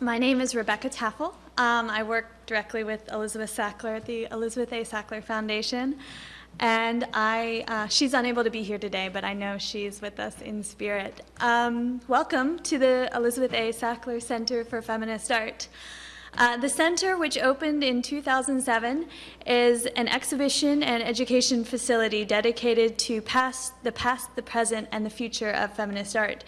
my name is Rebecca Taffel. Um, I work directly with Elizabeth Sackler at the Elizabeth A. Sackler Foundation. And I, uh, she's unable to be here today, but I know she's with us in spirit. Um, welcome to the Elizabeth A. Sackler Center for Feminist Art. Uh, the center, which opened in 2007, is an exhibition and education facility dedicated to past, the past, the present, and the future of feminist art.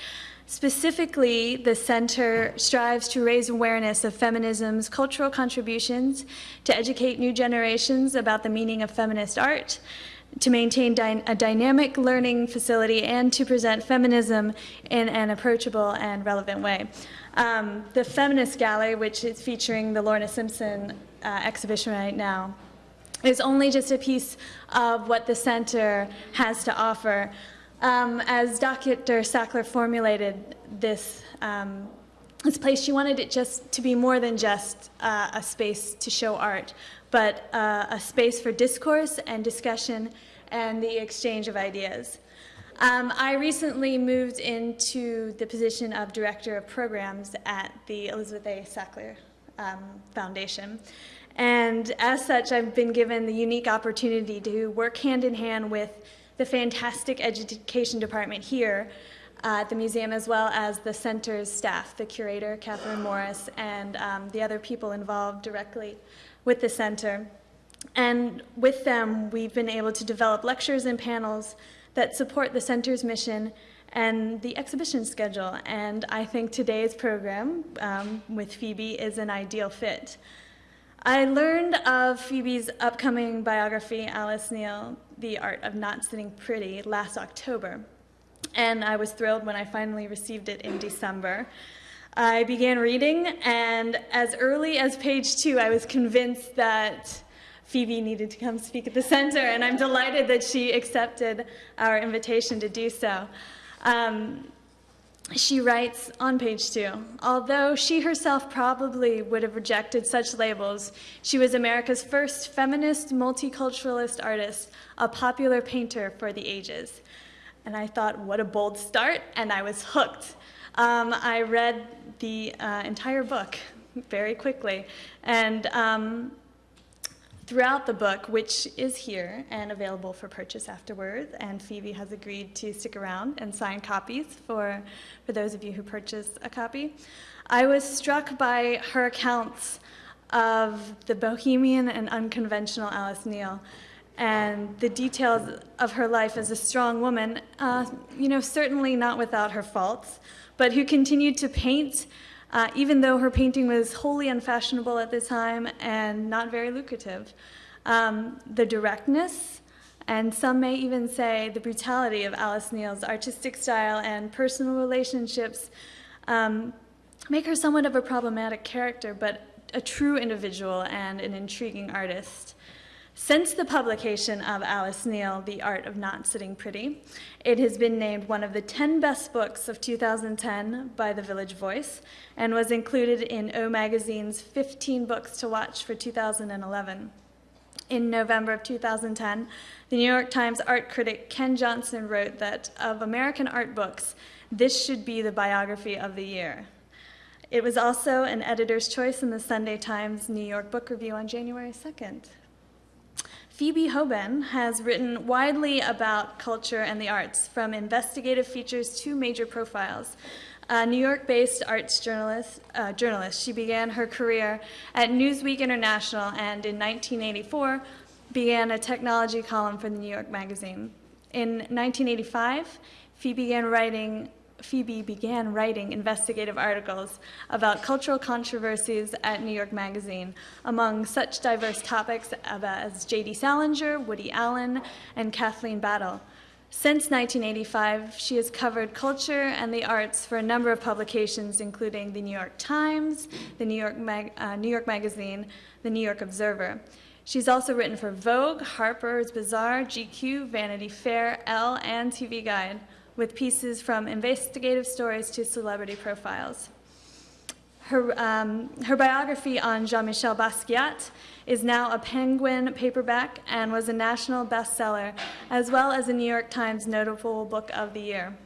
Specifically, the center strives to raise awareness of feminism's cultural contributions, to educate new generations about the meaning of feminist art, to maintain dy a dynamic learning facility, and to present feminism in an approachable and relevant way. Um, the Feminist Gallery, which is featuring the Lorna Simpson uh, exhibition right now, is only just a piece of what the center has to offer. Um, as Dr. Sackler formulated this, um, this place, she wanted it just to be more than just uh, a space to show art, but uh, a space for discourse and discussion and the exchange of ideas. Um, I recently moved into the position of Director of Programs at the Elizabeth A. Sackler um, Foundation. And as such, I've been given the unique opportunity to work hand in hand with the fantastic education department here uh, at the museum, as well as the center's staff, the curator, Catherine Morris, and um, the other people involved directly with the center. And with them, we've been able to develop lectures and panels that support the center's mission and the exhibition schedule. And I think today's program um, with Phoebe is an ideal fit. I learned of Phoebe's upcoming biography, Alice Neel, The Art of Not Sitting Pretty, last October. And I was thrilled when I finally received it in December. I began reading, and as early as page two, I was convinced that Phoebe needed to come speak at the center, and I'm delighted that she accepted our invitation to do so. Um, she writes on page two, although she herself probably would have rejected such labels, she was America's first feminist multiculturalist artist, a popular painter for the ages. And I thought, what a bold start, and I was hooked. Um, I read the uh, entire book very quickly, and um, throughout the book, which is here and available for purchase afterwards, and Phoebe has agreed to stick around and sign copies for, for those of you who purchase a copy. I was struck by her accounts of the bohemian and unconventional Alice Neel and the details of her life as a strong woman, uh, you know, certainly not without her faults, but who continued to paint uh, even though her painting was wholly unfashionable at the time and not very lucrative. Um, the directness, and some may even say the brutality of Alice Neel's artistic style and personal relationships um, make her somewhat of a problematic character, but a true individual and an intriguing artist. Since the publication of Alice Neel, The Art of Not Sitting Pretty, it has been named one of the 10 best books of 2010 by The Village Voice and was included in O Magazine's 15 Books to Watch for 2011. In November of 2010, the New York Times art critic Ken Johnson wrote that of American art books, this should be the biography of the year. It was also an editor's choice in the Sunday Times New York Book Review on January 2nd. Phoebe Hoban has written widely about culture and the arts, from investigative features to major profiles. A New York-based arts journalist, uh, journalist, she began her career at Newsweek International and in 1984 began a technology column for the New York Magazine. In 1985, Phoebe began writing Phoebe began writing investigative articles about cultural controversies at New York Magazine, among such diverse topics as J.D. Salinger, Woody Allen, and Kathleen Battle. Since 1985, she has covered culture and the arts for a number of publications, including the New York Times, the New York, Mag uh, New York Magazine, the New York Observer. She's also written for Vogue, Harper's Bazaar, GQ, Vanity Fair, Elle, and TV Guide with pieces from investigative stories to celebrity profiles. Her, um, her biography on Jean-Michel Basquiat is now a Penguin paperback and was a national bestseller, as well as a New York Times Notable Book of the Year.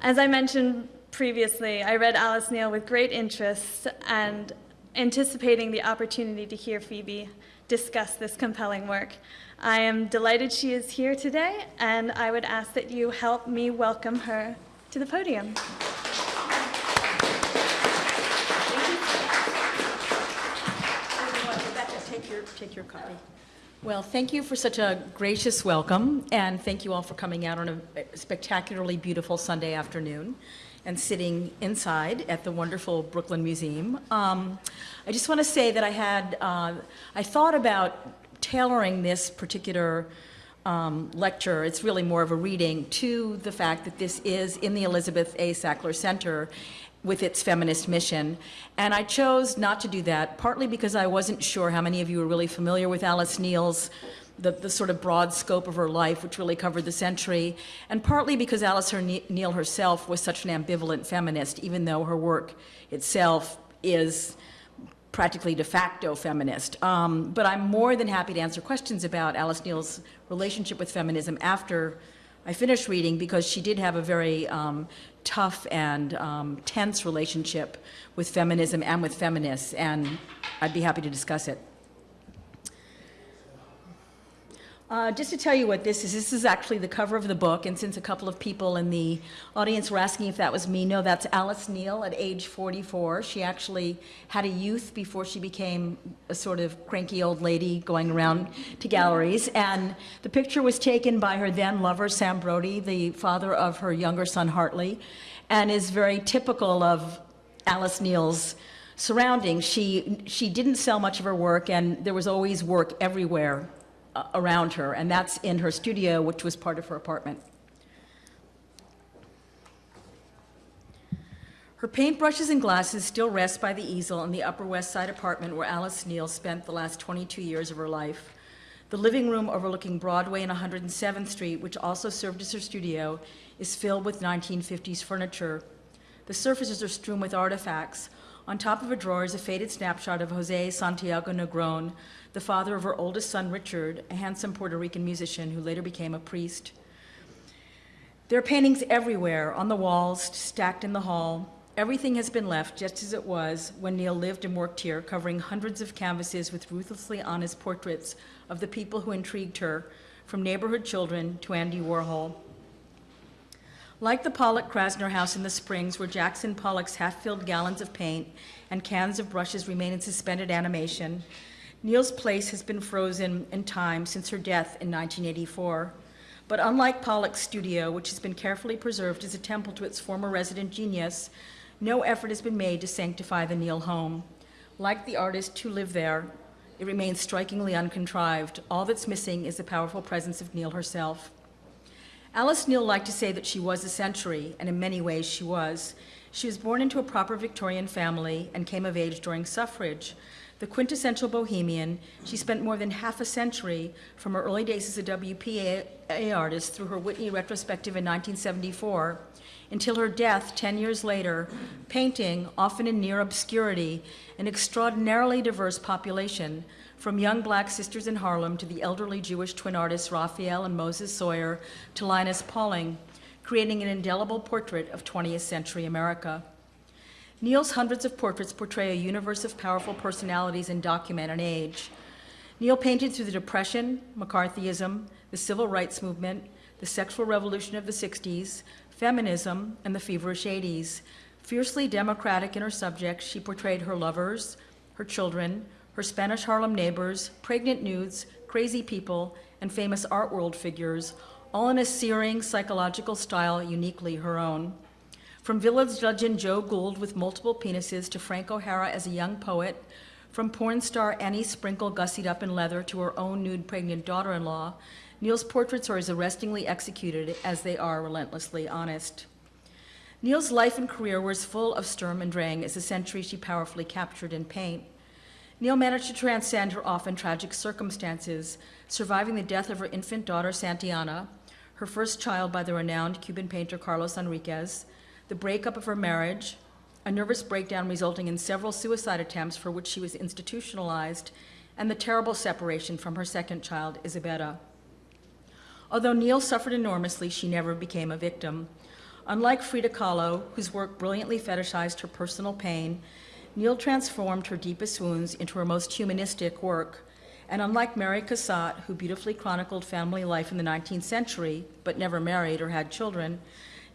As I mentioned previously, I read Alice Neel with great interest and anticipating the opportunity to hear Phoebe discuss this compelling work. I am delighted she is here today, and I would ask that you help me welcome her to the podium. Take your, copy. Well, thank you for such a gracious welcome, and thank you all for coming out on a spectacularly beautiful Sunday afternoon and sitting inside at the wonderful Brooklyn Museum. Um, I just want to say that I had, uh, I thought about tailoring this particular um, lecture, it's really more of a reading, to the fact that this is in the Elizabeth A. Sackler Center with its feminist mission. And I chose not to do that, partly because I wasn't sure how many of you are really familiar with Alice Neel's the, the sort of broad scope of her life, which really covered the century, and partly because Alice Neel herself was such an ambivalent feminist, even though her work itself is practically de facto feminist. Um, but I'm more than happy to answer questions about Alice Neel's relationship with feminism after I finish reading because she did have a very um, tough and um, tense relationship with feminism and with feminists, and I'd be happy to discuss it. Uh, just to tell you what this is, this is actually the cover of the book, and since a couple of people in the audience were asking if that was me, no, that's Alice Neel at age 44. She actually had a youth before she became a sort of cranky old lady going around to galleries, and the picture was taken by her then lover, Sam Brody, the father of her younger son, Hartley, and is very typical of Alice Neel's surroundings. She, she didn't sell much of her work, and there was always work everywhere around her, and that's in her studio, which was part of her apartment. Her paintbrushes and glasses still rest by the easel in the Upper West Side apartment where Alice Neel spent the last 22 years of her life. The living room overlooking Broadway and 107th Street, which also served as her studio, is filled with 1950s furniture. The surfaces are strewn with artifacts. On top of a drawer is a faded snapshot of Jose Santiago Negron, the father of her oldest son, Richard, a handsome Puerto Rican musician who later became a priest. There are paintings everywhere, on the walls, stacked in the hall. Everything has been left just as it was when Neel lived and worked here, covering hundreds of canvases with ruthlessly honest portraits of the people who intrigued her, from neighborhood children to Andy Warhol. Like the Pollock Krasner house in the Springs, where Jackson Pollock's half-filled gallons of paint and cans of brushes remain in suspended animation, Neel's place has been frozen in time since her death in 1984. But unlike Pollock's studio, which has been carefully preserved as a temple to its former resident genius, no effort has been made to sanctify the Neel home. Like the artist who lived there, it remains strikingly uncontrived. All that's missing is the powerful presence of Neel herself. Alice Neel liked to say that she was a century, and in many ways she was. She was born into a proper Victorian family and came of age during suffrage, the quintessential bohemian, she spent more than half a century from her early days as a WPA artist through her Whitney retrospective in 1974 until her death 10 years later, painting, often in near obscurity, an extraordinarily diverse population, from young black sisters in Harlem to the elderly Jewish twin artists Raphael and Moses Soyer to Linus Pauling, creating an indelible portrait of 20th century America. Neel's hundreds of portraits portray a universe of powerful personalities and document an age. Neel painted through the Depression, McCarthyism, the Civil Rights Movement, the sexual revolution of the 60s, feminism, and the feverish 80s. Fiercely democratic in her subjects, she portrayed her lovers, her children, her Spanish Harlem neighbors, pregnant nudes, crazy people, and famous art world figures, all in a searing psychological style uniquely her own. From village legend Joe Gould with multiple penises to Frank O'Hara as a young poet, from porn star Annie Sprinkle gussied up in leather to her own nude pregnant daughter-in-law, Neel's portraits are as arrestingly executed as they are relentlessly honest. Neel's life and career were as full of Sturm and Drang as the century she powerfully captured in paint. Neel managed to transcend her often tragic circumstances, surviving the death of her infant daughter, Santillana, her first child by the renowned Cuban painter Carlos Enriquez, the breakup of her marriage, a nervous breakdown resulting in several suicide attempts for which she was institutionalized, and the terrible separation from her second child, Isabella. Although Neel suffered enormously, she never became a victim. Unlike Frida Kahlo, whose work brilliantly fetishized her personal pain, Neel transformed her deepest wounds into her most humanistic work. And unlike Mary Cassatt, who beautifully chronicled family life in the 19th century, but never married or had children,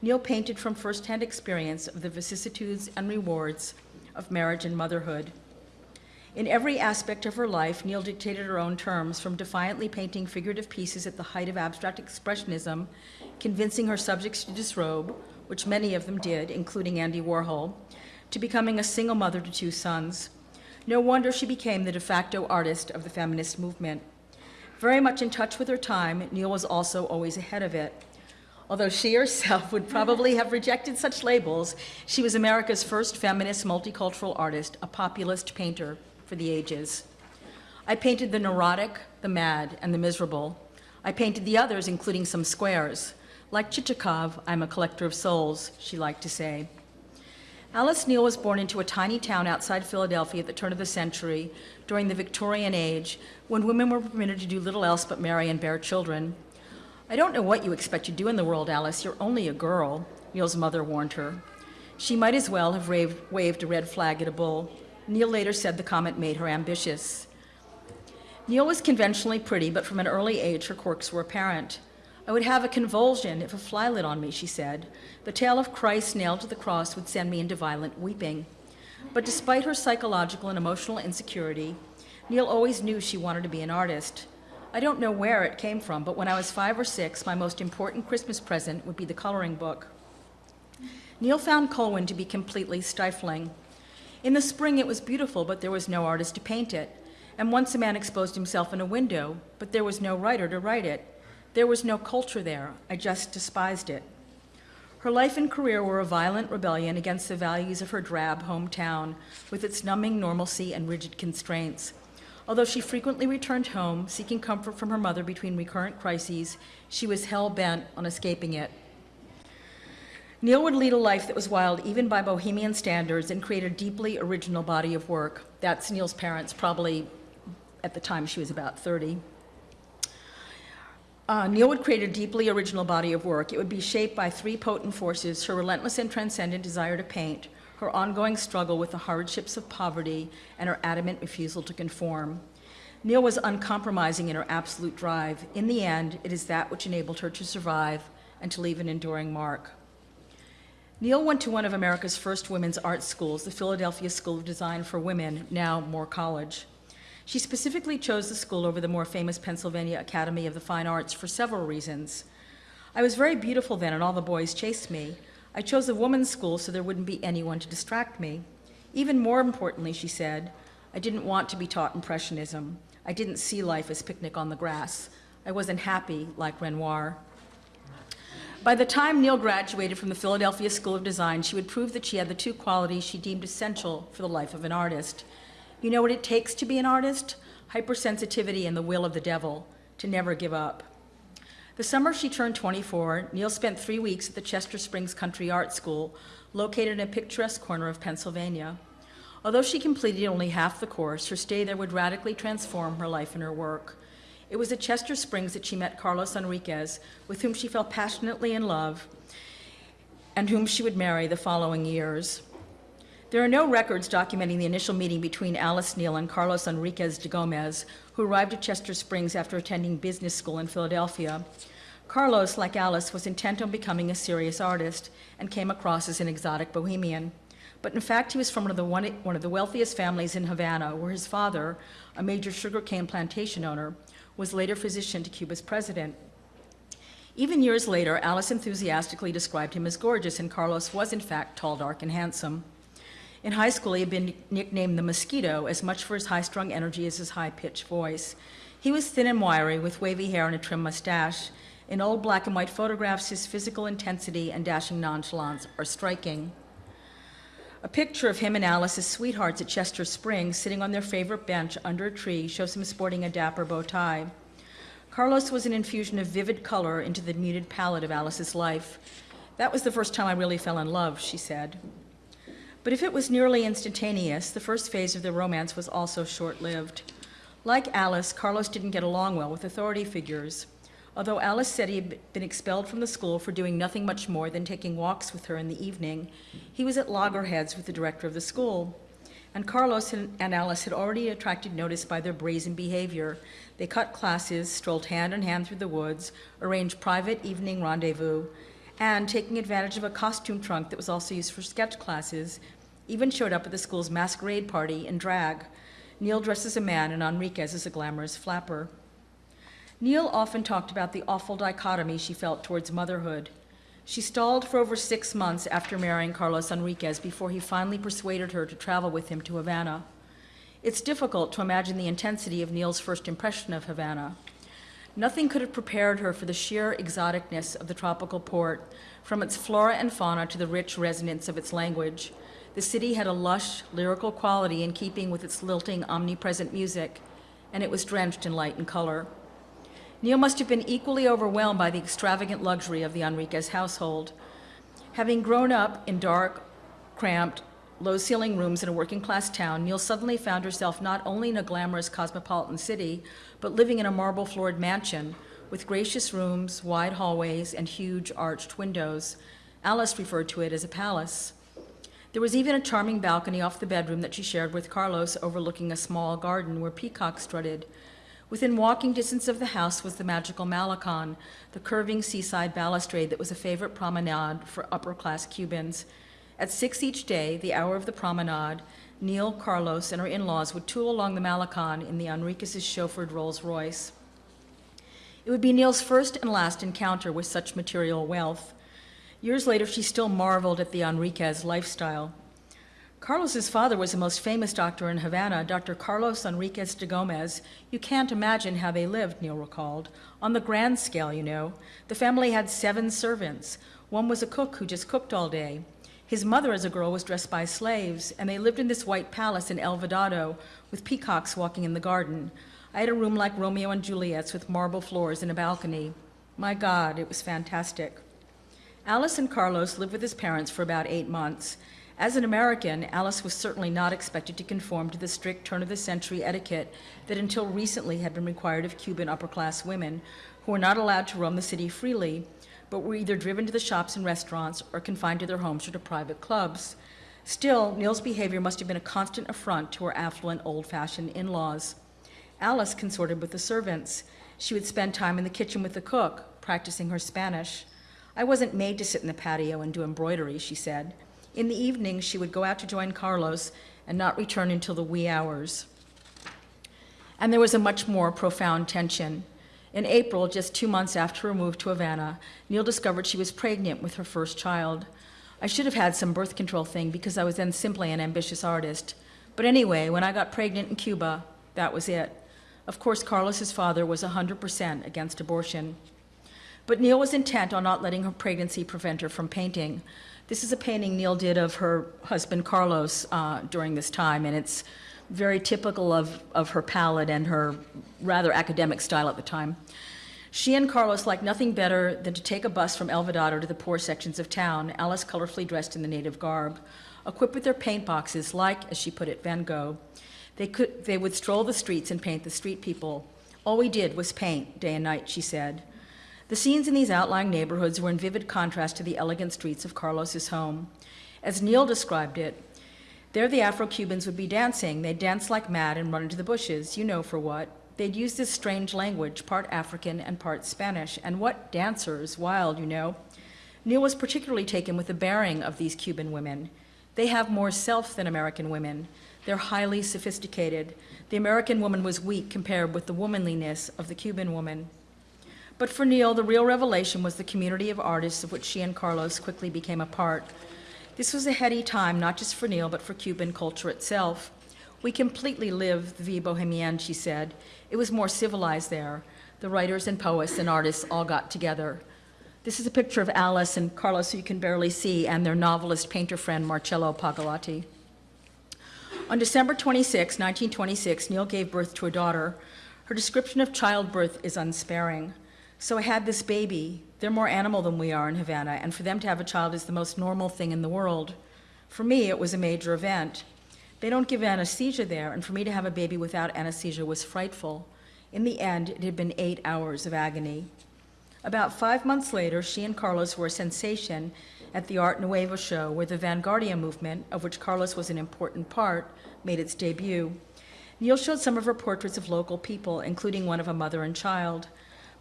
Neel painted from firsthand experience of the vicissitudes and rewards of marriage and motherhood. In every aspect of her life, Neel dictated her own terms, from defiantly painting figurative pieces at the height of abstract expressionism, convincing her subjects to disrobe, which many of them did, including Andy Warhol, to becoming a single mother to two sons. No wonder she became the de facto artist of the feminist movement. Very much in touch with her time, Neel was also always ahead of it. Although she herself would probably have rejected such labels, she was America's first feminist multicultural artist, a populist painter for the ages. I painted the neurotic, the mad, and the miserable. I painted the others, including some squares. Like Chichikov, I'm a collector of souls, she liked to say. Alice Neel was born into a tiny town outside Philadelphia at the turn of the century, during the Victorian age, when women were permitted to do little else but marry and bear children. I don't know what you expect to do in the world, Alice. You're only a girl, Neel's mother warned her. She might as well have waved, waved a red flag at a bull. Neel later said the comment made her ambitious. Neel was conventionally pretty, but from an early age her quirks were apparent. I would have a convulsion if a fly lit on me, she said. The tale of Christ nailed to the cross would send me into violent weeping. But despite her psychological and emotional insecurity, Neel always knew she wanted to be an artist. I don't know where it came from, but when I was five or six, my most important Christmas present would be the coloring book. Neel found Colwyn to be completely stifling. In the spring, it was beautiful, but there was no artist to paint it. And once a man exposed himself in a window, but there was no writer to write it. There was no culture there. I just despised it. Her life and career were a violent rebellion against the values of her drab hometown, with its numbing normalcy and rigid constraints. Although she frequently returned home, seeking comfort from her mother between recurrent crises, she was hell bent on escaping it. Neel would lead a life that was wild even by bohemian standards and create a deeply original body of work. That's Neel's parents, probably at the time she was about 30. Uh, Neel would create a deeply original body of work. It would be shaped by three potent forces her relentless and transcendent desire to paint, her ongoing struggle with the hardships of poverty, and her adamant refusal to conform. Neel was uncompromising in her absolute drive. In the end, it is that which enabled her to survive and to leave an enduring mark. Neel went to one of America's first women's art schools, the Philadelphia School of Design for Women, now Moore College. She specifically chose the school over the more famous Pennsylvania Academy of the Fine Arts for several reasons. I was very beautiful then, and all the boys chased me. I chose a woman's school so there wouldn't be anyone to distract me. Even more importantly, she said, I didn't want to be taught Impressionism. I didn't see life as picnic on the grass. I wasn't happy like Renoir. By the time Neel graduated from the Philadelphia School of Design, she would prove that she had the two qualities she deemed essential for the life of an artist you know what it takes to be an artist? Hypersensitivity and the will of the devil, to never give up. The summer she turned 24, Neel spent three weeks at the Chester Springs Country Art School, located in a picturesque corner of Pennsylvania. Although she completed only half the course, her stay there would radically transform her life and her work. It was at Chester Springs that she met Carlos Enriquez, with whom she fell passionately in love, and whom she would marry the following years. There are no records documenting the initial meeting between Alice Neel and Carlos Enriquez de Gomez, who arrived at Chester Springs after attending business school in Philadelphia. Carlos, like Alice, was intent on becoming a serious artist and came across as an exotic bohemian. But in fact, he was from one of the, one, one of the wealthiest families in Havana, where his father, a major sugarcane plantation owner, was later physician to Cuba's president. Even years later, Alice enthusiastically described him as gorgeous, and Carlos was, in fact, tall, dark, and handsome. In high school, he had been nicknamed the Mosquito, as much for his high strung energy as his high pitched voice. He was thin and wiry, with wavy hair and a trim mustache. In old black and white photographs, his physical intensity and dashing nonchalance are striking. A picture of him and Alice as sweethearts at Chester Springs, sitting on their favorite bench under a tree, shows him sporting a dapper bow tie. Carlos was an infusion of vivid color into the muted palette of Alice's life. That was the first time I really fell in love, she said. But if it was nearly instantaneous, the first phase of the romance was also short lived. Like Alice, Carlos didn't get along well with authority figures. Although Alice said he had been expelled from the school for doing nothing much more than taking walks with her in the evening, he was at loggerheads with the director of the school. And Carlos and Alice had already attracted notice by their brazen behavior. They cut classes, strolled hand in hand through the woods, arranged private evening rendezvous, and, taking advantage of a costume trunk that was also used for sketch classes, even showed up at the school's masquerade party in drag. Neel dressed as a man and Enriquez as a glamorous flapper. Neel often talked about the awful dichotomy she felt towards motherhood. She stalled for over six months after marrying Carlos Enriquez before he finally persuaded her to travel with him to Havana. It's difficult to imagine the intensity of Neel's first impression of Havana. Nothing could have prepared her for the sheer exoticness of the tropical port, from its flora and fauna to the rich resonance of its language. The city had a lush, lyrical quality in keeping with its lilting, omnipresent music, and it was drenched in light and color. Neel must have been equally overwhelmed by the extravagant luxury of the Enriquez household. Having grown up in dark, cramped, low ceiling rooms in a working class town, Neel suddenly found herself not only in a glamorous cosmopolitan city, but living in a marble floored mansion with gracious rooms, wide hallways, and huge arched windows. Alice referred to it as a palace. There was even a charming balcony off the bedroom that she shared with Carlos overlooking a small garden where peacocks strutted. Within walking distance of the house was the magical Malecon, the curving seaside balustrade that was a favorite promenade for upper class Cubans. At six each day, the hour of the promenade, Neel, Carlos, and her in laws would tool along the Malecon in the Enriquez's chauffeured Rolls Royce. It would be Neel's first and last encounter with such material wealth. Years later, she still marveled at the Enriquez lifestyle. Carlos's father was the most famous doctor in Havana, Dr. Carlos Enriquez de Gomez. You can't imagine how they lived, Neel recalled. On the grand scale, you know. The family had seven servants. One was a cook who just cooked all day. His mother, as a girl, was dressed by slaves, and they lived in this white palace in El Vedado with peacocks walking in the garden. I had a room like Romeo and Juliet's with marble floors and a balcony. My God, it was fantastic. Alice and Carlos lived with his parents for about eight months. As an American, Alice was certainly not expected to conform to the strict turn of the century etiquette that until recently had been required of Cuban upper class women, who were not allowed to roam the city freely, but were either driven to the shops and restaurants or confined to their homes or to private clubs. Still, Neel's behavior must have been a constant affront to her affluent, old fashioned in laws. Alice consorted with the servants. She would spend time in the kitchen with the cook, practicing her Spanish. I wasn't made to sit in the patio and do embroidery, she said. In the evenings, she would go out to join Carlos and not return until the wee hours. And there was a much more profound tension. In April, just two months after her move to Havana, Neel discovered she was pregnant with her first child. I should have had some birth control thing because I was then simply an ambitious artist. But anyway, when I got pregnant in Cuba, that was it. Of course, Carlos's father was 100% against abortion. But Neel was intent on not letting her pregnancy prevent her from painting. This is a painting Neel did of her husband Carlos uh, during this time, and it's very typical of, of her palette and her rather academic style at the time. She and Carlos liked nothing better than to take a bus from El Vedado to the poor sections of town, Alice colorfully dressed in the native garb. Equipped with their paint boxes, like, as she put it, Van Gogh, they, could, they would stroll the streets and paint the street people. All we did was paint, day and night, she said. The scenes in these outlying neighborhoods were in vivid contrast to the elegant streets of Carlos's home. As Neel described it, there the Afro-Cubans would be dancing. They'd dance like mad and run into the bushes, you know for what. They'd use this strange language, part African and part Spanish. And what dancers, wild, you know. Neel was particularly taken with the bearing of these Cuban women. They have more self than American women. They're highly sophisticated. The American woman was weak compared with the womanliness of the Cuban woman. But for Neel, the real revelation was the community of artists of which she and Carlos quickly became a part. This was a heady time, not just for Neel, but for Cuban culture itself. We completely lived the vie bohemienne, she said. It was more civilized there. The writers and poets and artists all got together. This is a picture of Alice and Carlos, who you can barely see, and their novelist painter friend, Marcelo Pogolotti. On December 26, 1926, Neel gave birth to a daughter. Her description of childbirth is unsparing. So I had this baby. They're more animal than we are in Havana, and for them to have a child is the most normal thing in the world. For me, it was a major event. They don't give anesthesia there, and for me to have a baby without anesthesia was frightful. In the end, it had been eight hours of agony. About five months later, she and Carlos were a sensation at the Art Nuevo show, where the Vanguardia movement, of which Carlos was an important part, made its debut. Neel showed some of her portraits of local people, including one of a mother and child.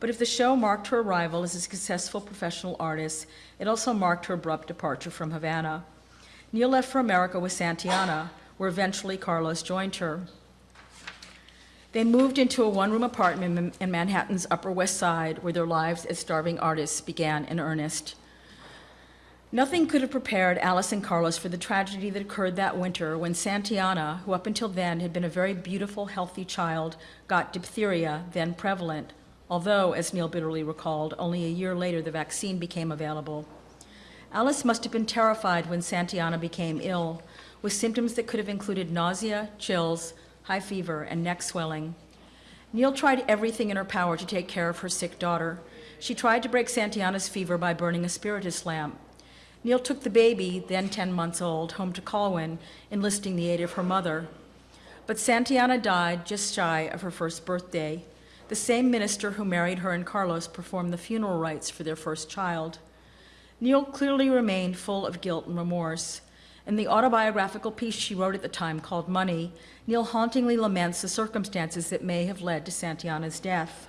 But if the show marked her arrival as a successful professional artist, it also marked her abrupt departure from Havana. Neel left for America with Santillana, where eventually Carlos joined her. They moved into a one room apartment in Manhattan's Upper West Side, where their lives as starving artists began in earnest. Nothing could have prepared Alice and Carlos for the tragedy that occurred that winter when Santillana, who up until then had been a very beautiful, healthy child, got diphtheria, then prevalent, although, as Neel bitterly recalled, only a year later the vaccine became available. Alice must have been terrified when Santillana became ill, with symptoms that could have included nausea, chills, high fever, and neck swelling. Neel tried everything in her power to take care of her sick daughter. She tried to break Santillana's fever by burning a spiritus lamp. Neel took the baby, then 10 months old, home to Colwyn, enlisting the aid of her mother. But Santillana died just shy of her first birthday. The same minister who married her and Carlos performed the funeral rites for their first child. Neel clearly remained full of guilt and remorse. In the autobiographical piece she wrote at the time called Money, Neel hauntingly laments the circumstances that may have led to Santillana's death.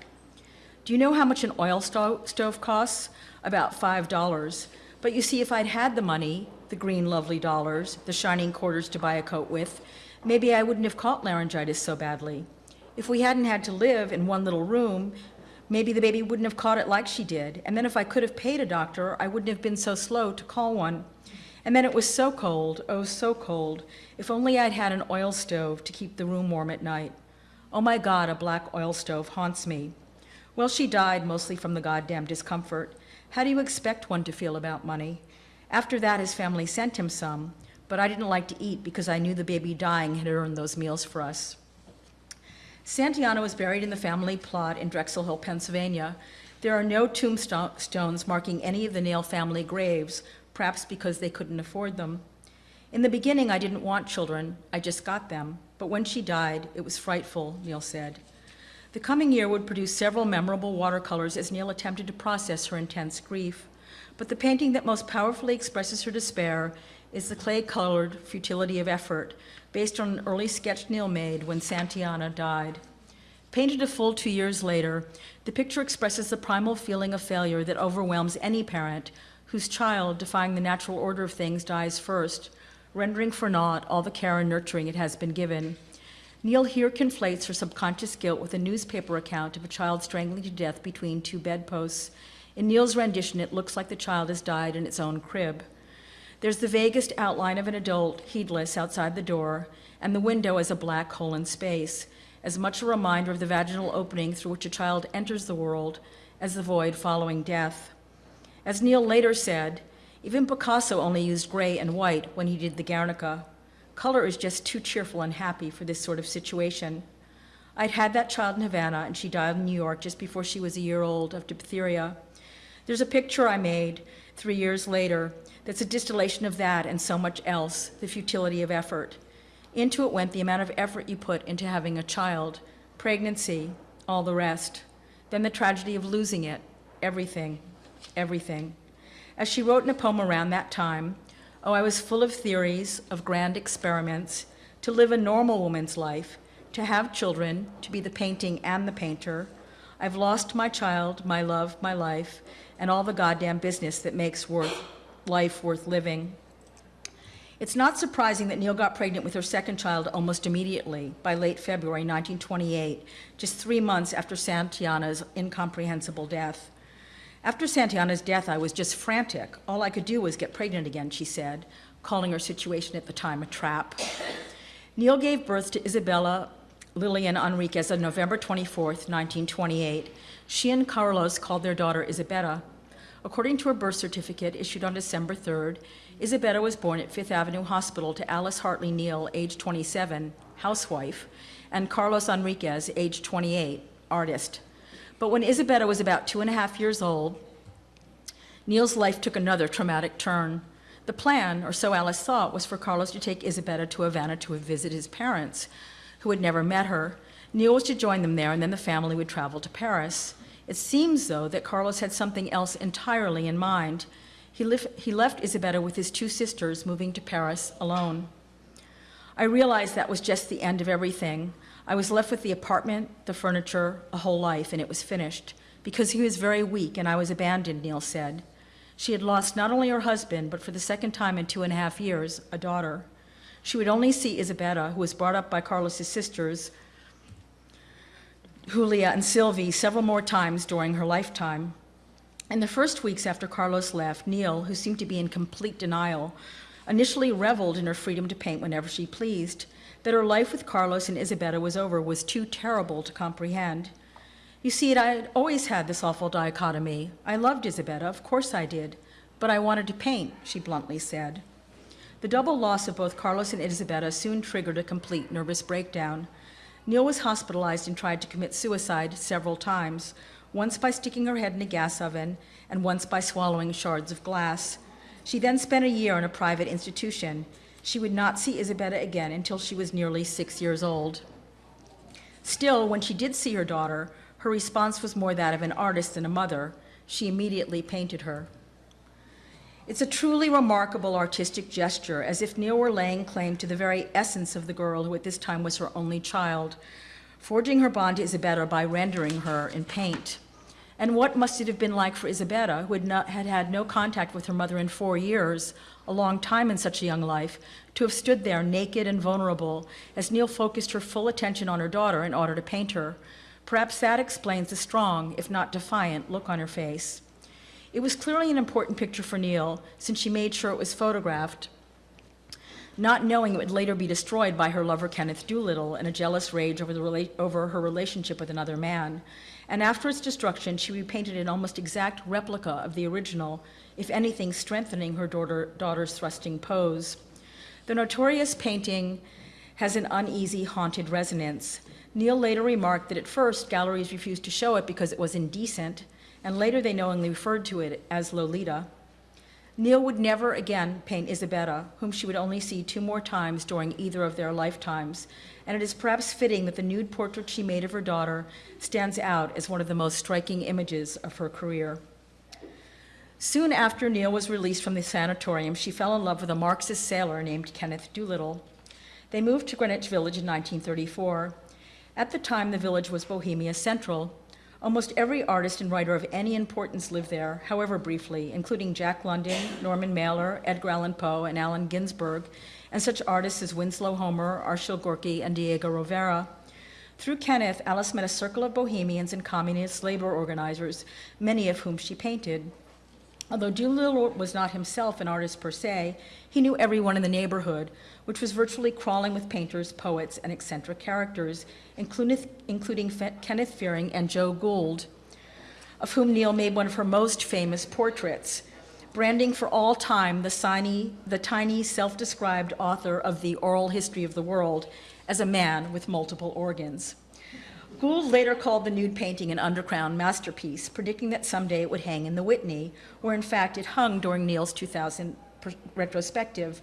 Do you know how much an oil sto- stove costs? About $5. But you see, if I'd had the money, the green lovely dollars, the shining quarters to buy a coat with, maybe I wouldn't have caught laryngitis so badly. If we hadn't had to live in one little room, maybe the baby wouldn't have caught it like she did. And then if I could have paid a doctor, I wouldn't have been so slow to call one. And then it was so cold, oh, so cold. If only I'd had an oil stove to keep the room warm at night. Oh my God, a black oil stove haunts me. Well, she died mostly from the goddamn discomfort. How do you expect one to feel about money? After that, his family sent him some, but I didn't like to eat because I knew the baby dying had earned those meals for us. Santillana was buried in the family plot in Drexel Hill, Pennsylvania. There are no tombstones marking any of the Neel family graves, perhaps because they couldn't afford them. In the beginning, I didn't want children, I just got them. But when she died, it was frightful, Neel said. The coming year would produce several memorable watercolors as Neel attempted to process her intense grief. But the painting that most powerfully expresses her despair is the clay colored futility of effort, based on an early sketch Neel made when Santillana died. Painted a full two years later, the picture expresses the primal feeling of failure that overwhelms any parent whose child, defying the natural order of things, dies first, rendering for naught all the care and nurturing it has been given. Neel here conflates her subconscious guilt with a newspaper account of a child strangling to death between two bedposts. In Neel's rendition, it looks like the child has died in its own crib. There's the vaguest outline of an adult, heedless, outside the door, and the window as a black hole in space, as much a reminder of the vaginal opening through which a child enters the world as the void following death. As Neel later said, even Picasso only used gray and white when he did the Guernica. Color is just too cheerful and happy for this sort of situation. I'd had that child in Havana, and she died in New York just before she was a year old of diphtheria. There's a picture I made three years later that's a distillation of that and so much else, the futility of effort. Into it went the amount of effort you put into having a child, pregnancy, all the rest. Then the tragedy of losing it, everything, everything. As she wrote in a poem around that time, oh, I was full of theories, of grand experiments, to live a normal woman's life, to have children, to be the painting and the painter. I've lost my child, my love, my life, and all the goddamn business that makes worth life worth living. It's not surprising that Neel got pregnant with her second child almost immediately, by late February 1928, just three months after Santillana's incomprehensible death. After Santillana's death, I was just frantic. All I could do was get pregnant again, she said, calling her situation at the time a trap. Neel gave birth to Isabella Lillian and Enriquez on November 24, 1928. She and Carlos called their daughter Isabella. According to her birth certificate issued on December 3rd, Isabella was born at Fifth Avenue Hospital to Alice Hartley Neel, age 27, housewife, and Carlos Enriquez, age 28, artist. But when Isabella was about two and a half years old, Neel's life took another traumatic turn. The plan, or so Alice thought, was for Carlos to take Isabella to Havana to visit his parents, who had never met her. Neel was to join them there, and then the family would travel to Paris. It seems, though, that Carlos had something else entirely in mind. He, he left Isabella with his two sisters, moving to Paris alone. I realized that was just the end of everything. I was left with the apartment, the furniture, a whole life, and it was finished. Because he was very weak and I was abandoned, Neel said. She had lost not only her husband, but for the second time in two and a half years, a daughter. She would only see Isabella, who was brought up by Carlos's sisters, Julia and Sylvie, several more times during her lifetime. In the first weeks after Carlos left, Neel, who seemed to be in complete denial, initially reveled in her freedom to paint whenever she pleased. That her life with Carlos and Isabella was over was too terrible to comprehend. You see, I had always had this awful dichotomy. I loved Isabella, of course I did, but I wanted to paint, she bluntly said. The double loss of both Carlos and Isabella soon triggered a complete nervous breakdown. Neel was hospitalized and tried to commit suicide several times, once by sticking her head in a gas oven and once by swallowing shards of glass. She then spent a year in a private institution. She would not see Isabella again until she was nearly six years old. Still, when she did see her daughter, her response was more that of an artist than a mother. She immediately painted her. It's a truly remarkable artistic gesture, as if Neel were laying claim to the very essence of the girl who at this time was her only child, forging her bond to Isabella by rendering her in paint. And what must it have been like for Isabella, who had, not, had had no contact with her mother in four years, a long time in such a young life, to have stood there naked and vulnerable as Neel focused her full attention on her daughter in order to paint her? Perhaps that explains the strong, if not defiant, look on her face. It was clearly an important picture for Neel, since she made sure it was photographed, not knowing it would later be destroyed by her lover Kenneth Doolittle in a jealous rage over, the over her relationship with another man. And after its destruction, she repainted an almost exact replica of the original, if anything, strengthening her daughter, daughter's thrusting pose. The notorious painting has an uneasy, haunted resonance. Neel later remarked that at first galleries refused to show it because it was indecent, and later they knowingly referred to it as Lolita. Neel would never again paint Isabella, whom she would only see two more times during either of their lifetimes, and it is perhaps fitting that the nude portrait she made of her daughter stands out as one of the most striking images of her career. Soon after Neel was released from the sanatorium, she fell in love with a Marxist sailor named Kenneth Doolittle. They moved to Greenwich Village in 1934. At the time, the village was Bohemia Central. Almost every artist and writer of any importance lived there, however briefly, including Jack London, Norman Mailer, Edgar Allan Poe, and Allen Ginsberg, and such artists as Winslow Homer, Arshile Gorky, and Diego Rivera. Through Kenneth, Alice met a circle of bohemians and communist labor organizers, many of whom she painted. Although Doolittle was not himself an artist per se, he knew everyone in the neighborhood, which was virtually crawling with painters, poets, and eccentric characters, including, including Kenneth Fearing and Joe Gould, of whom Neel made one of her most famous portraits, branding for all time the, tiny, the tiny self-described author of the Oral History of the World as a man with multiple organs. Gould later called the nude painting an underground masterpiece, predicting that someday it would hang in the Whitney, where in fact it hung during Neel's 2000 retrospective.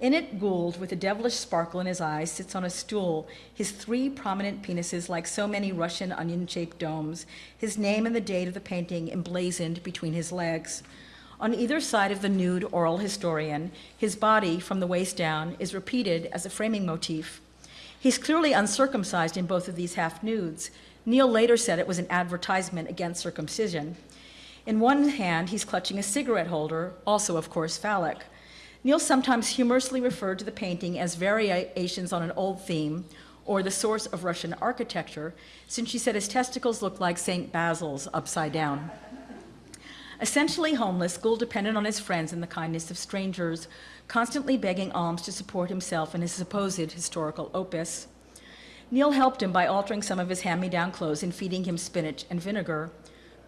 In it, Gould, with a devilish sparkle in his eyes, sits on a stool, his three prominent penises like so many Russian onion shaped domes, his name and the date of the painting emblazoned between his legs. On either side of the nude oral historian, his body, from the waist down, is repeated as a framing motif. He's clearly uncircumcised in both of these half nudes. Neel later said it was an advertisement against circumcision. In one hand, he's clutching a cigarette holder, also, of course, phallic. Neel sometimes humorously referred to the painting as variations on an old theme or the source of Russian architecture, since she said his testicles looked like St. Basil's upside down. Essentially homeless, Gould depended on his friends and the kindness of strangers, constantly begging alms to support himself and his supposed historical opus. Neel helped him by altering some of his hand me down clothes and feeding him spinach and vinegar.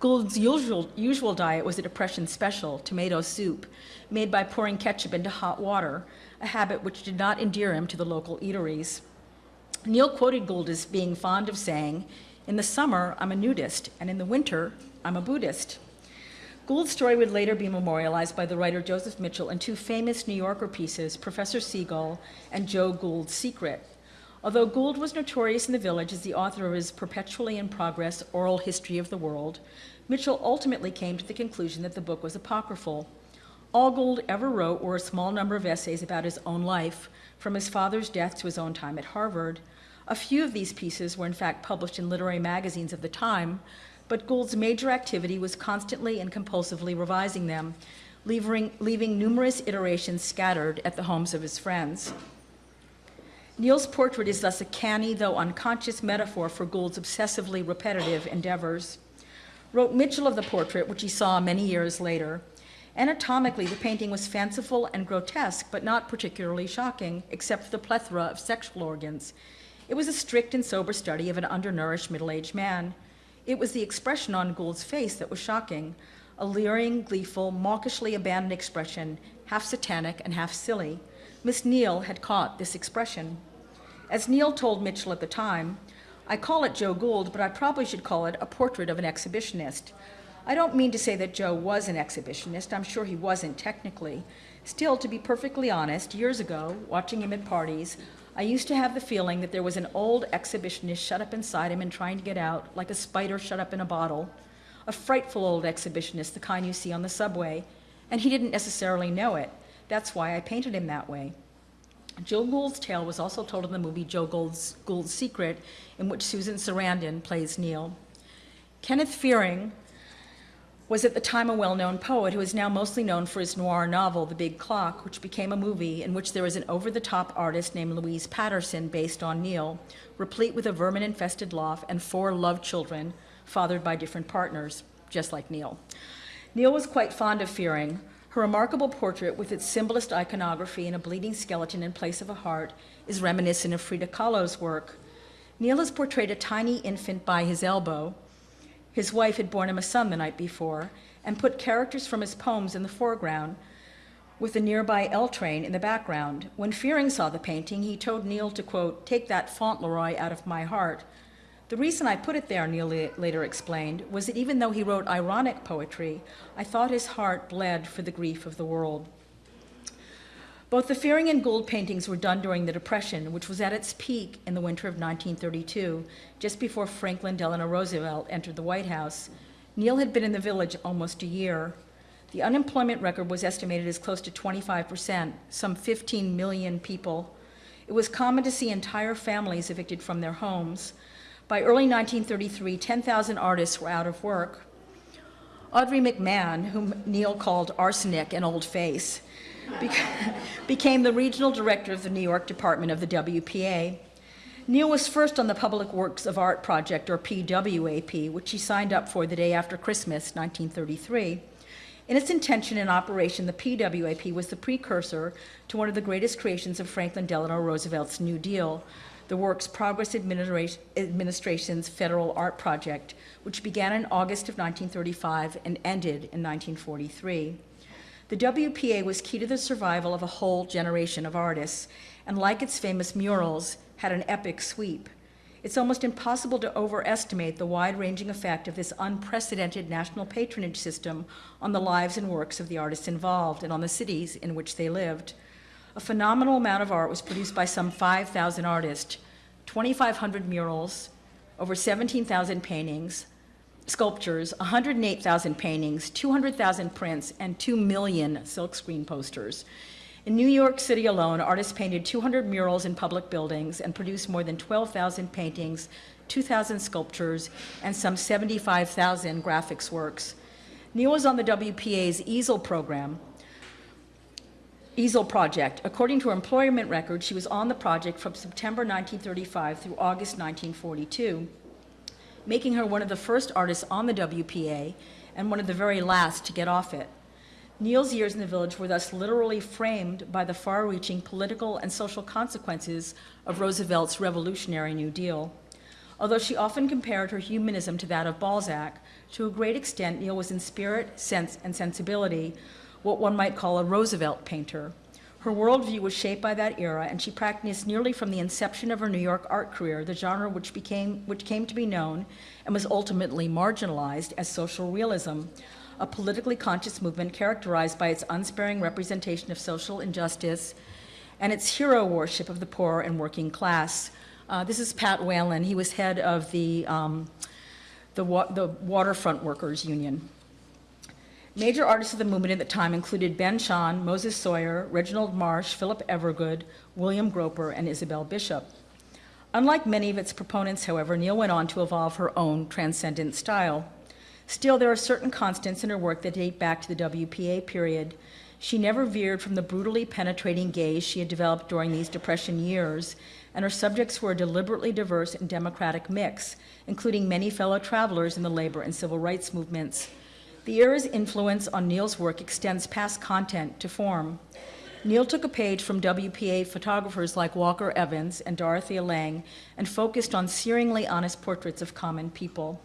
Gould's usual, usual diet was a Depression special, tomato soup, made by pouring ketchup into hot water, a habit which did not endear him to the local eateries. Neel quoted Gould as being fond of saying, In the summer, I'm a nudist, and in the winter, I'm a Buddhist. Gould's story would later be memorialized by the writer Joseph Mitchell in two famous New Yorker pieces, Professor Seagull and Joe Gould's Secret. Although Gould was notorious in the village as the author of his perpetually in progress oral history of the world, Mitchell ultimately came to the conclusion that the book was apocryphal. All Gould ever wrote were a small number of essays about his own life, from his father's death to his own time at Harvard. A few of these pieces were in fact published in literary magazines of the time, but Gould's major activity was constantly and compulsively revising them, leaving, leaving numerous iterations scattered at the homes of his friends. Neel's portrait is thus a canny, though unconscious metaphor for Gould's obsessively repetitive endeavors. Wrote Mitchell of the portrait, which he saw many years later, Anatomically, the painting was fanciful and grotesque, but not particularly shocking, except for the plethora of sexual organs. It was a strict and sober study of an undernourished middle-aged man. It was the expression on Gould's face that was shocking, a leering, gleeful, mawkishly abandoned expression, half satanic and half silly. Miss Neel had caught this expression. As Neel told Mitchell at the time, I call it Joe Gould, but I probably should call it a portrait of an exhibitionist. I don't mean to say that Joe was an exhibitionist. I'm sure he wasn't technically. Still, to be perfectly honest, years ago, watching him at parties, I used to have the feeling that there was an old exhibitionist shut up inside him and trying to get out, like a spider shut up in a bottle. A frightful old exhibitionist, the kind you see on the subway. And he didn't necessarily know it. That's why I painted him that way. Joe Gould's tale was also told in the movie Joe Gould's, Gould's Secret, in which Susan Sarandon plays Neel. Kenneth Fearing, was at the time a well-known poet who is now mostly known for his noir novel, The Big Clock, which became a movie in which there was an over-the-top artist named Louise Patterson based on Neel, replete with a vermin-infested loft and four love children fathered by different partners, just like Neel. Neel was quite fond of Fearing. Her remarkable portrait with its symbolist iconography and a bleeding skeleton in place of a heart is reminiscent of Frida Kahlo's work. Neel has portrayed a tiny infant by his elbow, his wife had borne him a son the night before and put characters from his poems in the foreground with the nearby L train in the background. When Fearing saw the painting, he told Neel to, quote, take that Fauntleroy out of my heart. The reason I put it there, Neel later explained, was that even though he wrote ironic poetry, I thought his heart bled for the grief of the world. Both the Fearing and Gould paintings were done during the Depression, which was at its peak in the winter of 1932, just before Franklin Delano Roosevelt entered the White House. Neel had been in the village almost a year. The unemployment record was estimated as close to 25%, some 15 million people. It was common to see entire families evicted from their homes. By early 1933, 10,000 artists were out of work. Audrey McMahon, whom Neel called arsenic and old face, became the regional director of the New York department of the WPA. Neel was first on the Public Works of Art Project, or PWAP, which he signed up for the day after Christmas, 1933. In its intention and operation, the PWAP was the precursor to one of the greatest creations of Franklin Delano Roosevelt's New Deal, the Works Progress Administration's Federal Art Project, which began in August of 1935 and ended in 1943. The WPA was key to the survival of a whole generation of artists, and like its famous murals, had an epic sweep. It's almost impossible to overestimate the wide-ranging effect of this unprecedented national patronage system on the lives and works of the artists involved and on the cities in which they lived. A phenomenal amount of art was produced by some 5,000 artists, 2,500 murals, over 17,000 paintings, sculptures, 108,000 paintings, 200,000 prints, and 2 million silkscreen posters. In New York City alone, artists painted 200 murals in public buildings and produced more than 12,000 paintings, 2,000 sculptures, and some 75,000 graphics works. Neel was on the WPA's easel program, easel project. According to her employment record, she was on the project from September 1935 through August 1942 making her one of the first artists on the WPA and one of the very last to get off it. Neel's years in the village were thus literally framed by the far-reaching political and social consequences of Roosevelt's revolutionary New Deal. Although she often compared her humanism to that of Balzac, to a great extent Neel was in spirit, sense, and sensibility what one might call a Roosevelt painter. Her worldview was shaped by that era, and she practiced nearly from the inception of her New York art career, the genre which, became, which came to be known and was ultimately marginalized as social realism, a politically conscious movement characterized by its unsparing representation of social injustice and its hero worship of the poor and working class. Uh, This is Pat Whalen. He was head of the, um, the wa- the Waterfront Workers Union. Major artists of the movement at the time included Ben Shahn, Moses Soyer, Reginald Marsh, Philip Evergood, William Gropper, and Isabel Bishop. Unlike many of its proponents, however, Neel went on to evolve her own transcendent style. Still, there are certain constants in her work that date back to the WPA period. She never veered from the brutally penetrating gaze she had developed during these Depression years, and her subjects were a deliberately diverse and democratic mix, including many fellow travelers in the labor and civil rights movements. The era's influence on Neel's work extends past content to form. Neel took a page from WPA photographers like Walker Evans and Dorothea Lange and focused on searingly honest portraits of common people.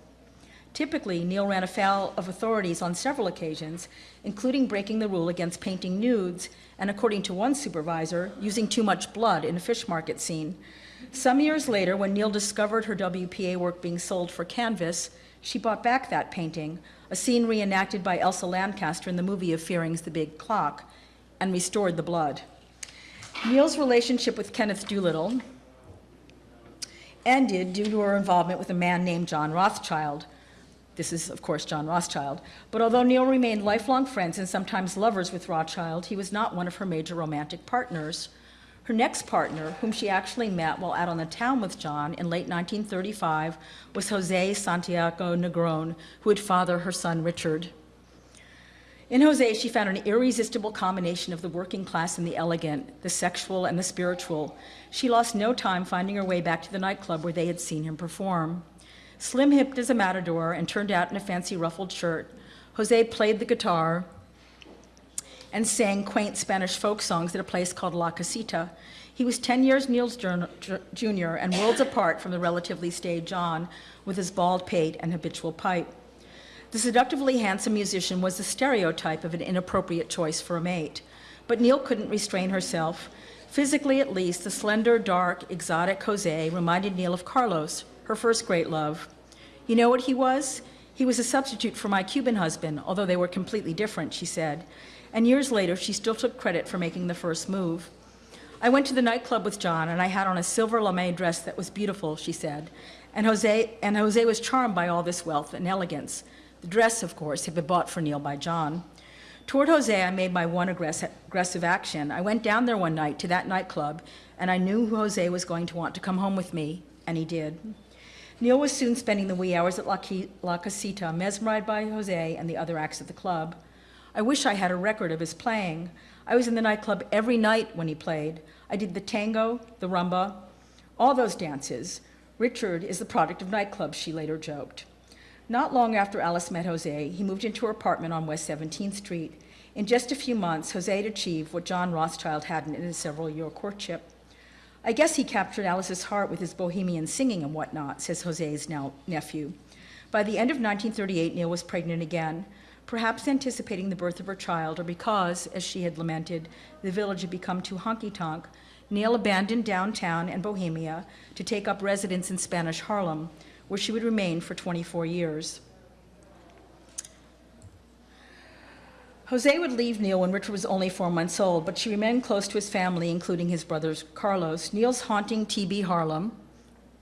Typically, Neel ran afoul of authorities on several occasions, including breaking the rule against painting nudes and, according to one supervisor, using too much blood in a fish market scene. Some years later, when Neel discovered her WPA work being sold for canvas, she bought back that painting, a scene reenacted by Elsa Lanchester in the movie of Fearing's The Big Clock, and restored the blood. Neel's relationship with Kenneth Doolittle ended due to her involvement with a man named John Rothschild. This is, of course, John Rothschild. But although Neel remained lifelong friends and sometimes lovers with Rothschild, he was not one of her major romantic partners. Her next partner, whom she actually met while out on the town with John in late 1935, was Jose Santiago Negron, who would father her son Richard. In Jose, she found an irresistible combination of the working class and the elegant, the sexual and the spiritual. She lost no time finding her way back to the nightclub where they had seen him perform. Slim hipped as a matador and turned out in a fancy ruffled shirt, Jose played the guitar and sang quaint Spanish folk songs at a place called La Casita. He was 10 years Neel's junior and worlds apart from the relatively staid John with his bald pate and habitual pipe. The seductively handsome musician was the stereotype of an inappropriate choice for a mate. But Neel couldn't restrain herself. Physically, at least, the slender, dark, exotic Jose reminded Neel of Carlos, her first great love. You know what he was? He was a substitute for my Cuban husband, although they were completely different, she said. And years later, she still took credit for making the first move. I went to the nightclub with John, and I had on a silver lame dress that was beautiful, she said. And Jose, and Jose was charmed by all this wealth and elegance. The dress, of course, had been bought for Neel by John. Toward Jose, I made my one aggress- aggressive action. I went down there one night to that nightclub, and I knew Jose was going to want to come home with me, and he did. Neel was soon spending the wee hours at La, La Casita, mesmerized by Jose and the other acts of the club. I wish I had a record of his playing. I was in the nightclub every night when he played. I did the tango, the rumba, all those dances. Richard is the product of nightclubs, she later joked. Not long after Alice met Jose, he moved into her apartment on West 17th Street. In just a few months, Jose had achieved what John Rothschild hadn't in his several year courtship. I guess he captured Alice's heart with his bohemian singing and whatnot, says Jose's now nephew. By the end of 1938, Neel was pregnant again, perhaps anticipating the birth of her child, or because, as she had lamented, the village had become too honky tonk. Neel abandoned downtown and Bohemia to take up residence in Spanish Harlem, where she would remain for 24 years. Jose would leave Neel when Richard was only four months old, but she remained close to his family, including his brothers Carlos. Neel's haunting TB Harlem,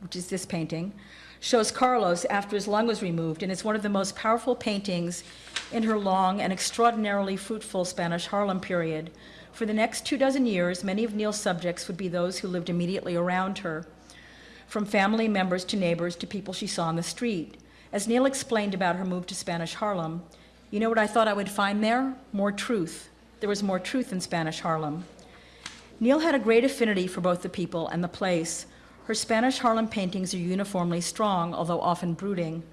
which is this painting, shows Carlos after his lung was removed and is one of the most powerful paintings in her long and extraordinarily fruitful Spanish Harlem period. For the next two dozen years, many of Neel's subjects would be those who lived immediately around her, from family members to neighbors to people she saw on the street. As Neel explained about her move to Spanish Harlem, you know what I thought I would find there? More truth. There was more truth in Spanish Harlem. Neel had a great affinity for both the people and the place. Her Spanish Harlem paintings are uniformly strong, although often brooding.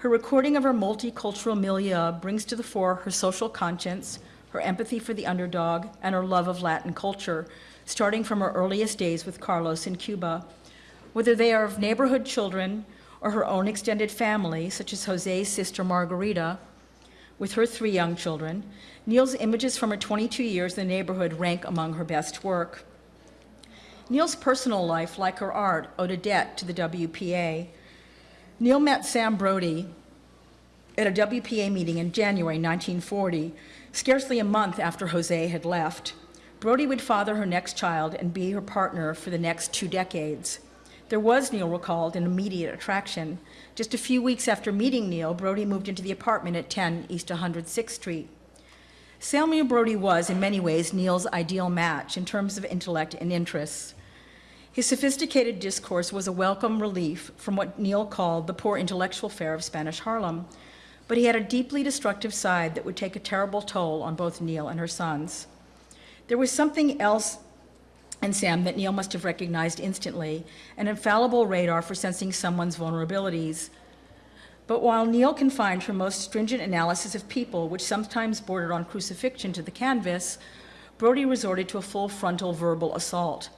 Her recording of her multicultural milieu brings to the fore her social conscience, her empathy for the underdog, and her love of Latin culture, starting from her earliest days with Carlos in Cuba. Whether they are of neighborhood children or her own extended family, such as Jose's sister Margarita, with her three young children, Neel's images from her 22 years in the neighborhood rank among her best work. Neel's personal life, like her art, owed a debt to the WPA. Neel met Sam Brody at a WPA meeting in January 1940, scarcely a month after Jose had left. Brody would father her next child and be her partner for the next two decades. There was, Neel recalled, an immediate attraction. Just a few weeks after meeting Neel, Brody moved into the apartment at 10 East 106th Street. Samuel Brody was, in many ways, Neel's ideal match in terms of intellect and interests. His sophisticated discourse was a welcome relief from what Neel called the poor intellectual fare of Spanish Harlem, but he had a deeply destructive side that would take a terrible toll on both Neel and her sons. There was something else in Sam that Neel must have recognized instantly, an infallible radar for sensing someone's vulnerabilities. But while Neel confined her most stringent analysis of people, which sometimes bordered on crucifixion, to the canvas, Brody resorted to a full frontal verbal assault.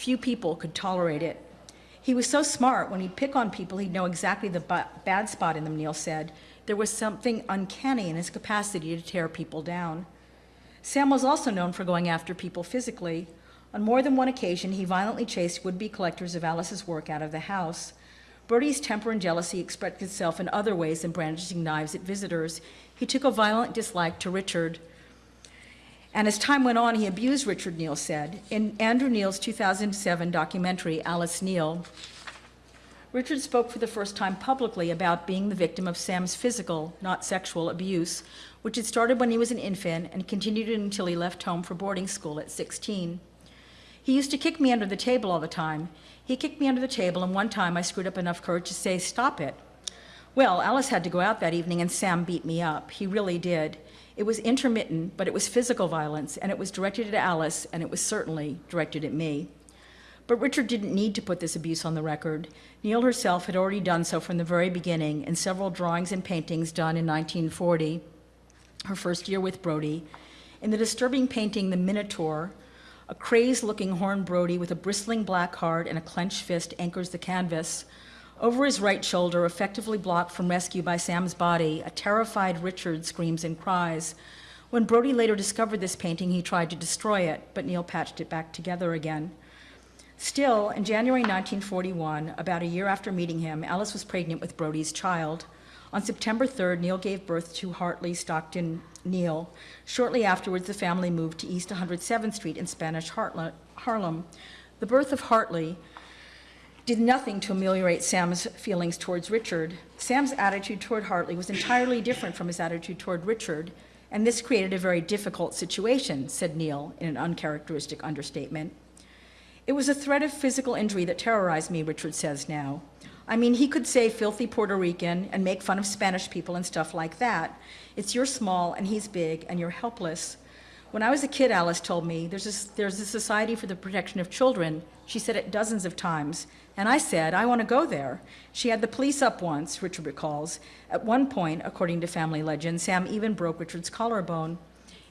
Few people could tolerate it. He was so smart, when he'd pick on people, he'd know exactly the bad spot in them, Neel said. There was something uncanny in his capacity to tear people down. Sam was also known for going after people physically. On more than one occasion, he violently chased would be collectors of Alice's work out of the house. Bertie's temper and jealousy expressed itself in other ways than brandishing knives at visitors. He took a violent dislike to Richard. And as time went on, he abused Richard, Neel said. In Andrew Neel's 2007 documentary, Alice Neel, Richard spoke for the first time publicly about being the victim of Sam's physical, not sexual, abuse, which had started when he was an infant and continued until he left home for boarding school at 16. He used to kick me under the table all the time. He kicked me under the table, and one time I screwed up enough courage to say, Stop it. Well, Alice had to go out that evening, and Sam beat me up. He really did. It was intermittent, but it was physical violence, and it was directed at Alice, and it was certainly directed at me. But Richard didn't need to put this abuse on the record. Neel herself had already done so from the very beginning in several drawings and paintings done in 1940, her first year with Brody. In the disturbing painting, The Minotaur, a crazed looking horned Brody with a bristling black heart and a clenched fist anchors the canvas. Over his right shoulder, effectively blocked from rescue by Sam's body, a terrified Richard screams and cries. When Brody later discovered this painting, he tried to destroy it, but Neel patched it back together again. Still, in January 1941, about a year after meeting him, Alice was pregnant with Brody's child. On September 3rd, Neel gave birth to Hartley Stockton Neel. Shortly afterwards, the family moved to East 107th Street in Spanish Harlem. The birth of Hartley did nothing to ameliorate Sam's feelings towards Richard. Sam's attitude toward Hartley was entirely different from his attitude toward Richard, and this created a very difficult situation, said Neel in an uncharacteristic understatement. It was a threat of physical injury that terrorized me, Richard says now. I mean, he could say filthy Puerto Rican and make fun of Spanish people and stuff like that. It's you're small and he's big and you're helpless. When I was a kid, Alice told me, there's a, there's a society for the protection of children. She said it dozens of times. And I said, I want to go there. She had the police up once, Richard recalls. At one point, according to family legend, Sam even broke Richard's collarbone.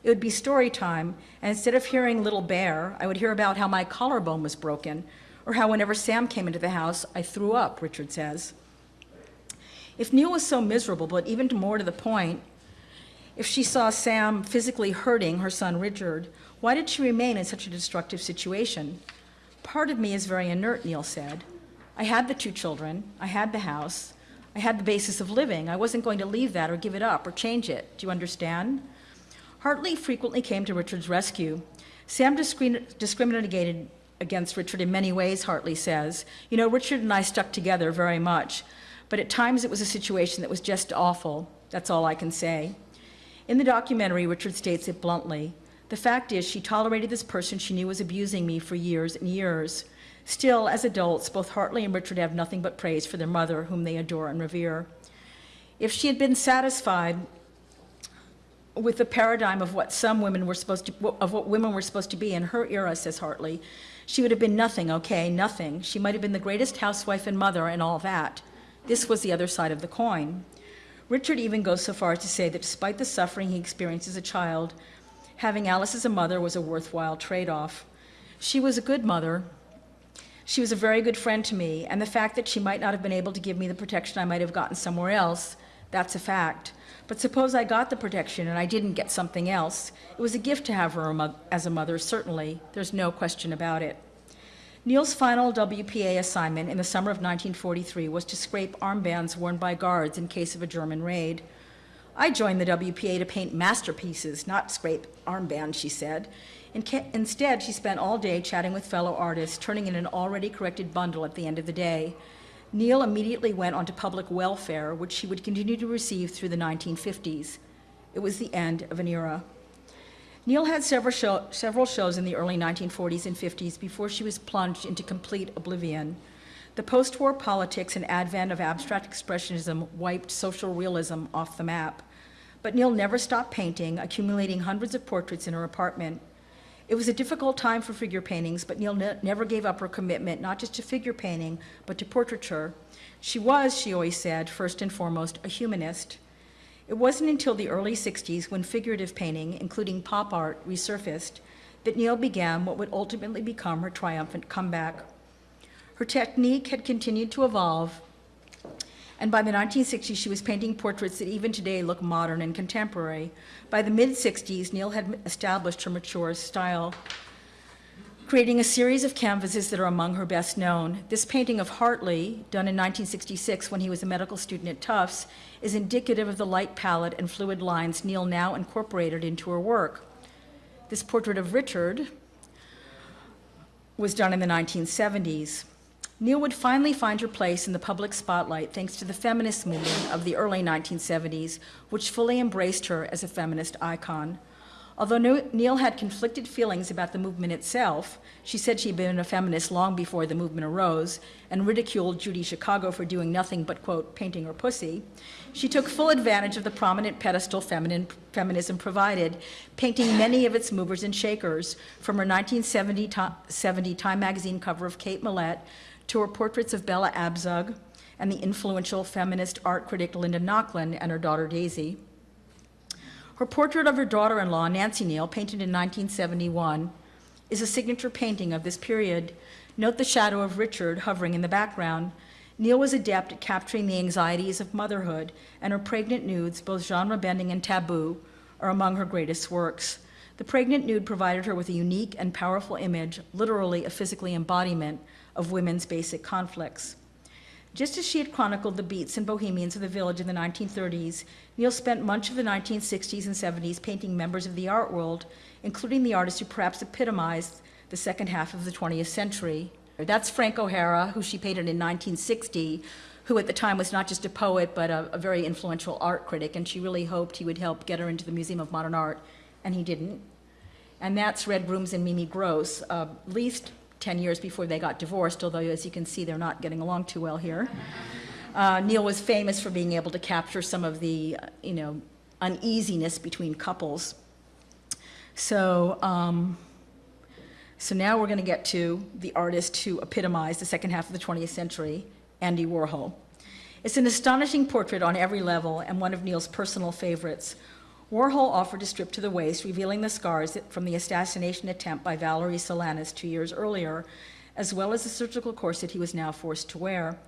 It would be story time, and instead of hearing Little Bear, I would hear about how my collarbone was broken, or how whenever Sam came into the house, I threw up, Richard says. If Neel was so miserable, but even more to the point, if she saw Sam physically hurting her son Richard, why did she remain in such a destructive situation? Part of me is very inert, Neel said. I had the two children, I had the house, I had the basis of living. I wasn't going to leave that or give it up or change it. Do you understand? Hartley frequently came to Richard's rescue. Sam discriminated against Richard in many ways, Hartley says. You know, Richard and I stuck together very much, but at times it was a situation that was just awful. That's all I can say. In the documentary, Richard states it bluntly. The fact is, she tolerated this person she knew was abusing me for years and years. Still, as adults, both Hartley and Richard have nothing but praise for their mother, whom they adore and revere. If she had been satisfied with the paradigm of what some women were supposed to, of what women were supposed to be in her era, says Hartley, she would have been nothing, okay, nothing. She might have been the greatest housewife and mother and all that. This was the other side of the coin. Richard even goes so far as to say that despite the suffering he experienced as a child, having Alice as a mother was a worthwhile trade off. She was a good mother. She was a very good friend to me, and the fact that she might not have been able to give me the protection I might have gotten somewhere else, that's a fact. But suppose I got the protection and I didn't get something else. It was a gift to have her as a mother, certainly. There's no question about it. Neel's final WPA assignment in the summer of 1943 was to scrape armbands worn by guards in case of a German raid. I joined the WPA to paint masterpieces, not scrape armbands, she said. In Instead, she spent all day chatting with fellow artists, turning in an already corrected bundle at the end of the day. Neel immediately went on to public welfare, which she would continue to receive through the 1950s. It was the end of an era. Neel had several, show, several shows in the early 1940s and 50s before she was plunged into complete oblivion. The post war politics and advent of abstract expressionism wiped social realism off the map. But Neel never stopped painting, accumulating hundreds of portraits in her apartment. It was a difficult time for figure paintings, but Neel ne- never gave up her commitment, not just to figure painting, but to portraiture. She was, she always said, first and foremost, a humanist. It wasn't until the early 60s when figurative painting, including pop art, resurfaced, that Neel began what would ultimately become her triumphant comeback. Her technique had continued to evolve, and by the 1960s, she was painting portraits that even today look modern and contemporary. By the mid 60s, Neel had established her mature style, creating a series of canvases that are among her best known. This painting of Hartley, done in 1966 when he was a medical student at Tufts, is indicative of the light palette and fluid lines Neel now incorporated into her work. This portrait of Richard was done in the 1970s. Neel would finally find her place in the public spotlight thanks to the feminist movement of the early 1970s, which fully embraced her as a feminist icon. Although Neel had conflicted feelings about the movement itself, she said she'd been a feminist long before the movement arose and ridiculed Judy Chicago for doing nothing but, quote, painting her pussy. She took full advantage of the prominent pedestal feminine, feminism provided, painting many of its movers and shakers, from her 1970 Time magazine cover of Kate Millett to her portraits of Bella Abzug and the influential feminist art critic Linda Nochlin and her daughter Daisy. Her portrait of her daughter in law, Nancy Neel, painted in 1971, is a signature painting of this period. Note the shadow of Richard hovering in the background. Neel was adept at capturing the anxieties of motherhood, and her pregnant nudes, both genre bending and taboo, are among her greatest works. The pregnant nude provided her with a unique and powerful image, literally a physical embodiment of women's basic conflicts. Just as she had chronicled the beats and bohemians of the village in the 1930s, Neel spent much of the 1960s and 70s painting members of the art world, including the artists who perhaps epitomized the second half of the 20th century. That's Frank O'Hara, who she painted in 1960, who at the time was not just a poet, but a, a very influential art critic, and she really hoped he would help get her into the Museum of Modern Art, and he didn't. And that's Red Grooms and Mimi Gross, uh, least 10 years before they got divorced, although as you can see, they're not getting along too well here. Uh, Neel was famous for being able to capture some of the, uh, you know, uneasiness between couples. So, um, so now we're going to get to the artist who epitomized the second half of the 20th century, Andy Warhol. It's an astonishing portrait on every level and one of Neel's personal favorites. Warhol offered to strip to the waist, revealing the scars from the assassination attempt by Valerie Solanas two years earlier, as well as the surgical corset he was now forced to wear.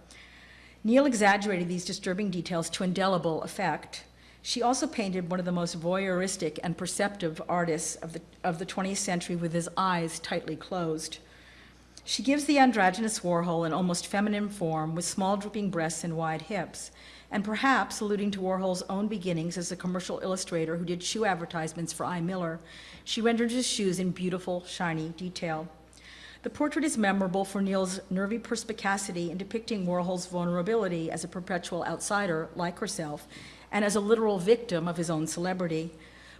Neel exaggerated these disturbing details to indelible effect. She also painted one of the most voyeuristic and perceptive artists of the, of the 20th century with his eyes tightly closed. She gives the androgynous Warhol an almost feminine form with small drooping breasts and wide hips, and perhaps alluding to Warhol's own beginnings as a commercial illustrator who did shoe advertisements for I. Miller, she rendered his shoes in beautiful, shiny detail. The portrait is memorable for Neel's nervy perspicacity in depicting Warhol's vulnerability as a perpetual outsider, like herself, and as a literal victim of his own celebrity.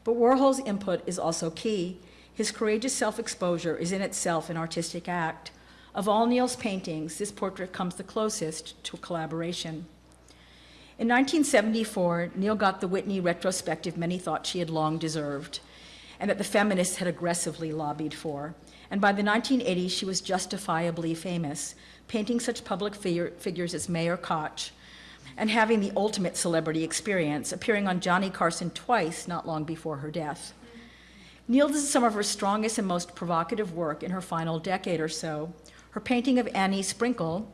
But Warhol's input is also key. His courageous self exposure is in itself an artistic act. Of all Neel's paintings, this portrait comes the closest to collaboration. In 1974, Neel got the Whitney retrospective many thought she had long deserved, and that the feminists had aggressively lobbied for. And by the 1980s, she was justifiably famous, painting such public figure, figures as Mayor Koch, and having the ultimate celebrity experience, appearing on Johnny Carson twice not long before her death. Neel does some of her strongest and most provocative work in her final decade or so. Her painting of Annie Sprinkle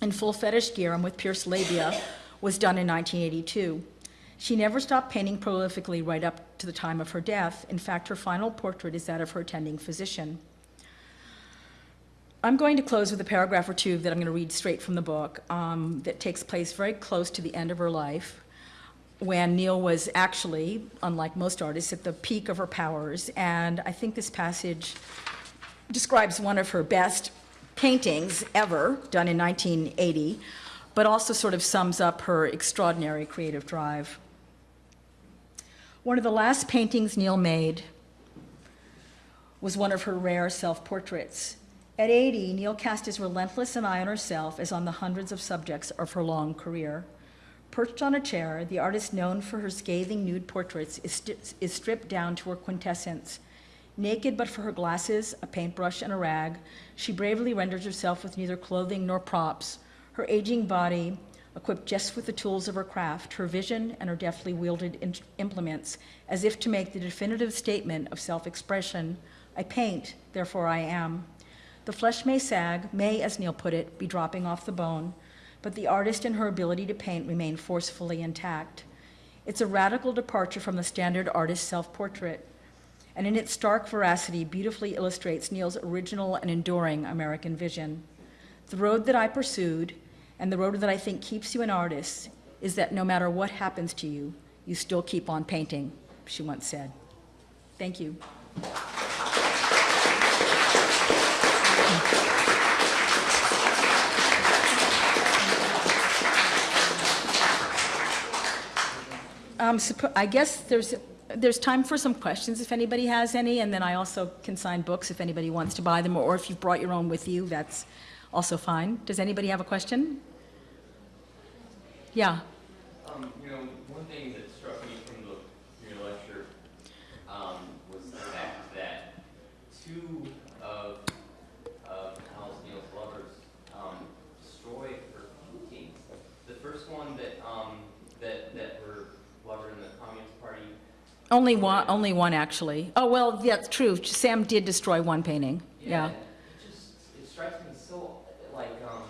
in full fetish gear and with pierced labia was done in 1982. She never stopped painting prolifically right up to the time of her death. In fact, her final portrait is that of her attending physician. I'm going to close with a paragraph or two that I'm going to read straight from the book um, that takes place very close to the end of her life. when Neel was actually, unlike most artists, at the peak of her powers. And I think this passage describes one of her best paintings ever, done in 1980, but also sort of sums up her extraordinary creative drive. One of the last paintings Neel made was one of her rare self-portraits. At 80, Neel cast his relentless an eye on herself as on the hundreds of subjects of her long career. Perched on a chair, the artist known for her scathing nude portraits is, sti- is stripped down to her quintessence. Naked but for her glasses, a paintbrush, and a rag, she bravely renders herself with neither clothing nor props. Her aging body, equipped just with the tools of her craft, her vision, and her deftly wielded implements, as if to make the definitive statement of self expression I paint, therefore I am. The flesh may sag, may, as Neel put it, be dropping off the bone, but the artist and her ability to paint remain forcefully intact. It's a radical departure from the standard artist self portrait, and in its stark veracity, beautifully illustrates Neel's original and enduring American vision. The road that I pursued, and the road that I think keeps you an artist, is that no matter what happens to you, you still keep on painting, she once said. Thank you. Um, I guess there's, there's time for some questions if anybody has any, and then I also can sign books if anybody wants to buy them, or if you've brought your own with you, that's also fine. Does anybody have a question? Yeah, Um, you know, one thing that struck me from the, your lecture, um, was the fact that two of, of Alice Neel's lovers, um, destroyed her paintings. The first one that, um, that, that her lover in the Communist Party, only one, only one, actually. Oh, well, yeah, it's true, Sam did destroy one painting, yeah. It just, it strikes me so, like, um,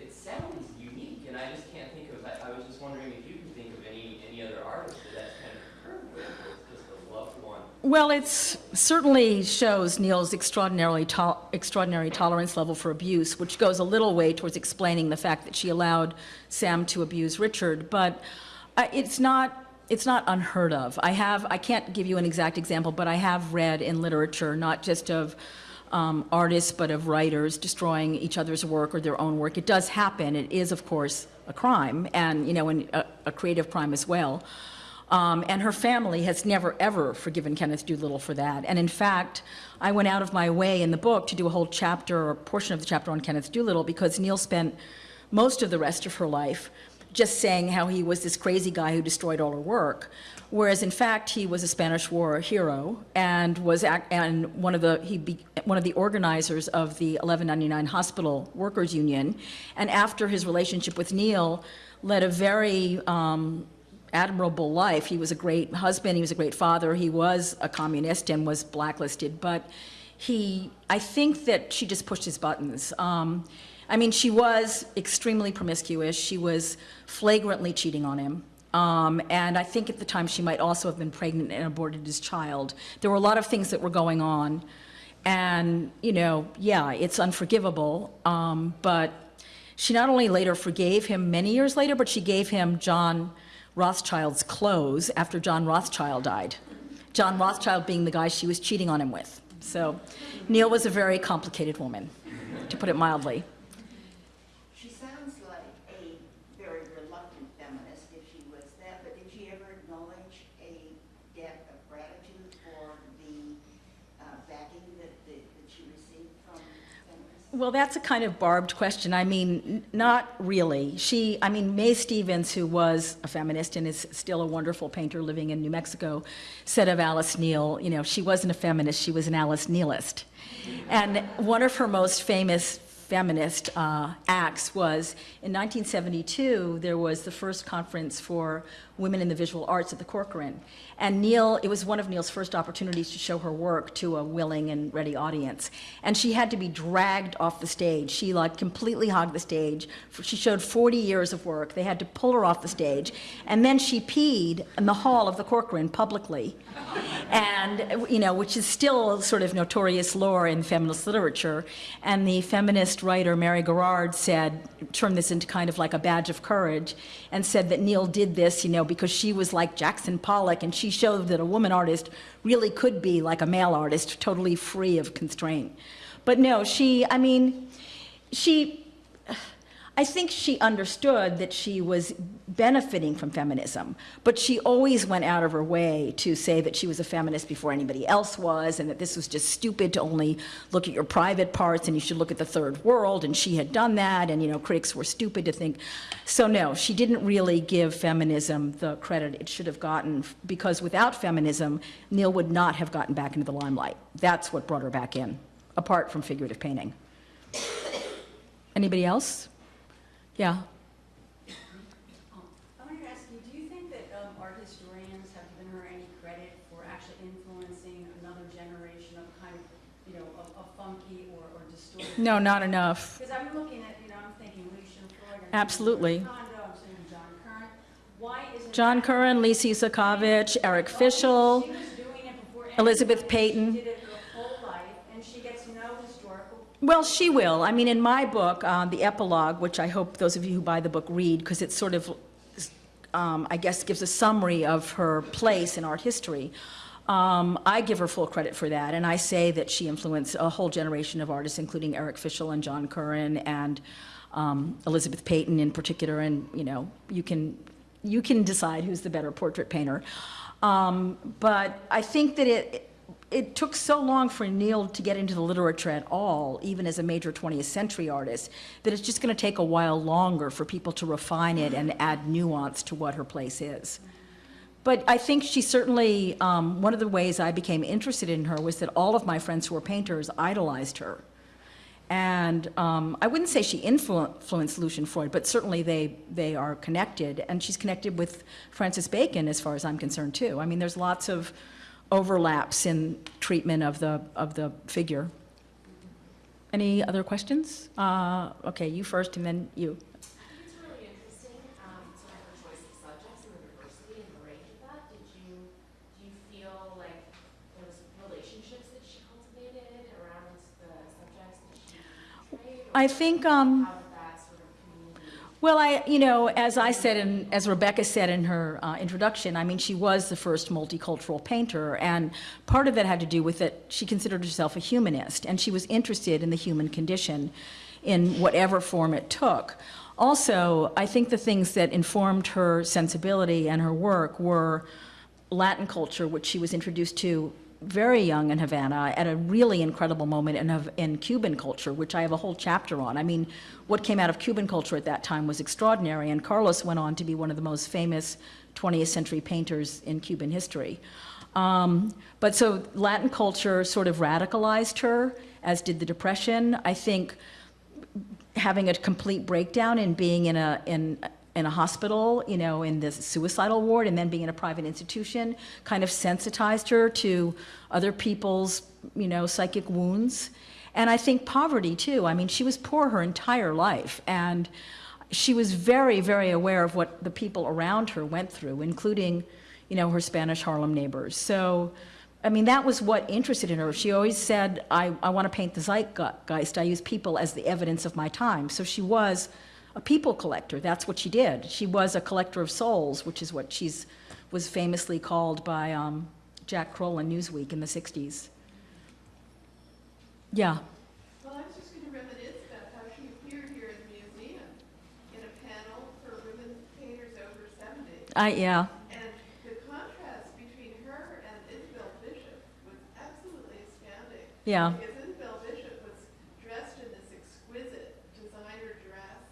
it sounds unique, and I just can't think of, I, I was just wondering if you can think of any, any other artist that that's kind of occurred with, with just a loved one. Well, it's certainly shows Neel's extraordinarily to- extraordinary tolerance level for abuse, which goes a little way towards explaining the fact that she allowed Sam to abuse Richard. But uh, it's not it's not unheard of. I have I can't give you an exact example, but I have read in literature not just of um, artists but of writers destroying each other's work or their own work. It does happen. It is, of course, a crime, and you know, an, a, a creative crime as well. Um, and her family has never, ever forgiven Kenneth Doolittle for that. And in fact, I went out of my way in the book to do a whole chapter or a portion of the chapter on Kenneth Doolittle because Neel spent most of the rest of her life just saying how he was this crazy guy who destroyed all her work. Whereas in fact, he was a Spanish War hero and was and one of the he be, one of the organizers of the 1199 Hospital Workers Union, and after his relationship with Neel, led a very um, admirable life. He was a great husband, he was a great father, he was a communist and was blacklisted, but he, I think that she just pushed his buttons. Um, I mean, she was extremely promiscuous, she was flagrantly cheating on him. Um, and I think at the time she might also have been pregnant and aborted his child. There were a lot of things that were going on. And, you know, yeah, it's unforgivable. Um, but she not only later forgave him many years later, but she gave him John Rothschild's clothes after John Rothschild died. John Rothschild being the guy she was cheating on him with. So Neel was a very complicated woman, to put it mildly. She sounds like a very reluctant feminist if she was that, but did she ever acknowledge a debt of gratitude for the uh, backing that, that that she received from feminists? Well, that's a kind of barbed question. I mean, not really. She, I mean, May Stevens, who was a feminist and is still a wonderful painter living in New Mexico, said of Alice Neel, you know, she wasn't a feminist, she was an Alice Neelist. And one of her most famous feminist uh, acts was in 1972, there was the first conference for women in the visual arts at the Corcoran. And Neel, it was one of Neel's first opportunities to show her work to a willing and ready audience. And she had to be dragged off the stage. She like completely hogged the stage. She showed 40 years of work. They had to pull her off the stage. And then she peed in the hall of the Corcoran publicly. And, you know, which is still sort of notorious lore in feminist literature. And the feminist feminist writer Mary Garrard said, turned this into kind of like a badge of courage, and said that Neel did this, you know, because she was like Jackson Pollock, and she showed that a woman artist really could be like a male artist, totally free of constraint. But no, she, I mean, she, I think she understood that she was benefiting from feminism, but she always went out of her way to say that she was a feminist before anybody else was, and that this was just stupid to only look at your private parts and you should look at the third world, and she had done that, and you know, critics were stupid to think. So no, she didn't really give feminism the credit it should have gotten, because without feminism, Neel would not have gotten back into the limelight. That's what brought her back in, apart from figurative painting. Anybody else? Yeah. I wanted to ask you, do you think that um, art historians have given her any credit for actually influencing another generation of kind of, you know, of of funky or or distorted? No, not enough. Because I'm looking at, you know, I'm thinking Lucian Freud. I'm thinking Absolutely. Condo, I'm thinking John Currin. Why isn't? John Currin, Lisa Yuskavage, Eric Fischl. She was it. Elizabeth. Peyton. She did it her whole life, and she gets no historical Well, she will. I mean, in my book, uh, the epilogue, which I hope those of you who buy the book read, because it sort of, um, I guess, gives a summary of her place in art history. Um, I give her full credit for that, and I say that she influenced a whole generation of artists, including Eric Fischl and John Currin and um, Elizabeth Peyton in particular. And you know, you can you can decide who's the better portrait painter. Um, but I think that it it took so long for Neel to get into the literature at all, even as a major 20th century artist, that it's just going to take a while longer for people to refine it and add nuance to what her place is. But I think she certainly, um, one of the ways I became interested in her was that all of my friends who were painters idolized her. And um, I wouldn't say she influ- influenced Lucian Freud, but certainly they, they are connected. And she's connected with Francis Bacon, as far as I'm concerned, too. I mean, there's lots of overlaps in treatment of the, of the figure. Any other questions? Uh, okay, you first and then you. I think it's really interesting, um, Well, I, you know, as I said, and as Rebecca said in her uh, introduction, I mean, she was the first multicultural painter, and part of that had to do with that she considered herself a humanist, and she was interested in the human condition in whatever form it took. Also, I think the things that informed her sensibility and her work were Latin culture, which she was introduced to very young in Havana at a really incredible moment in, in Cuban culture, which I have a whole chapter on. I mean, what came out of Cuban culture at that time was extraordinary, and Carlos went on to be one of the most famous 20th century painters in Cuban history. Um, but so Latin culture sort of radicalized her, as did the Depression. I think having a complete breakdown and being in a in in a hospital, you know, in the suicidal ward, and then being in a private institution, kind of sensitized her to other people's, you know, psychic wounds. And I think poverty too. I mean, she was poor her entire life, and she was very, very aware of what the people around her went through, including, you know, her Spanish Harlem neighbors. So. I mean, that was what interested in her. She always said, I, I want to paint the zeitgeist. I use people as the evidence of my time. So she was a people collector. That's what she did. She was a collector of souls, which is what she's was famously called by um, Jack Kroll in Newsweek in the 60s. Yeah. Well, I was just going to reminisce about how she appeared here in the museum in a panel for women painters over 70. I, yeah. And The contrast between her and the contrast between her and Isabel Bishop was absolutely astounding. Yeah. Because Isabel Bishop was dressed in this exquisite designer dress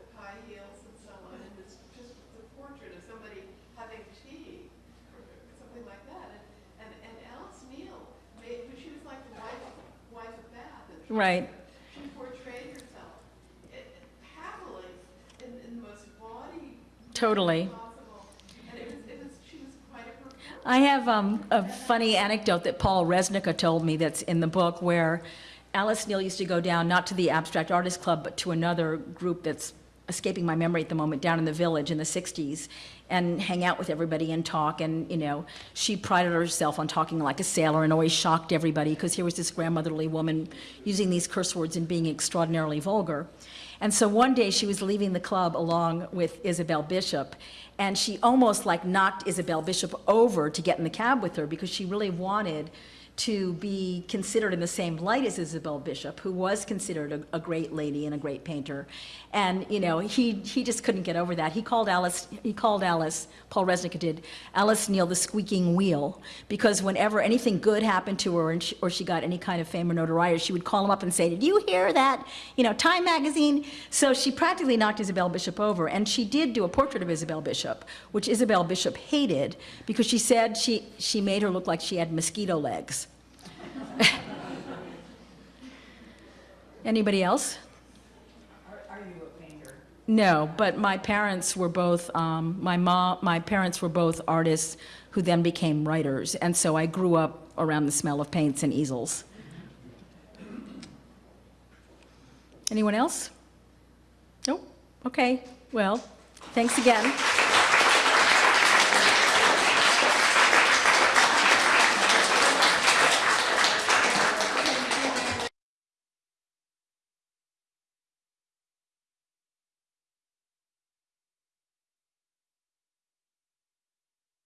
with high heels and so on, and was just the portrait of somebody having tea or something like that. And, and, and Alice Neel made, she was like the wife, wife of Bath. and she- Right. She portrayed herself eh, happily in, in the most bawdy Totally. possible. And it was, it was, she was quite a. I have um, a funny anecdote that Paul Resnick told me that's in the book where Alice Neel used to go down not to the Abstract Artist Club but to another group that's escaping my memory at the moment, down in the village in the 60s and hang out with everybody and talk. And, you know, she prided herself on talking like a sailor and always shocked everybody because here was this grandmotherly woman using these curse words and being extraordinarily vulgar. And so one day she was leaving the club along with Isabel Bishop, and she almost like knocked Isabel Bishop over to get in the cab with her because she really wanted to be considered in the same light as Isabel Bishop, who was considered a, a great lady and a great painter. And, you know, he, he just couldn't get over that. He called Alice, he called Alice, Paul Resnick did, Alice Neel the squeaking wheel, because whenever anything good happened to her and she, or she got any kind of fame or notoriety, she would call him up and say, did you hear that, you know, Time magazine? So she practically knocked Isabel Bishop over, and she did do a portrait of Isabel Bishop, which Isabel Bishop hated because she said she, she made her look like she had mosquito legs. Anybody else? Are, you a painter? No, but my parents were both, um, my mom, my parents were both artists who then became writers, and so I grew up around the smell of paints and easels. Anyone else? Nope, okay, well, thanks again.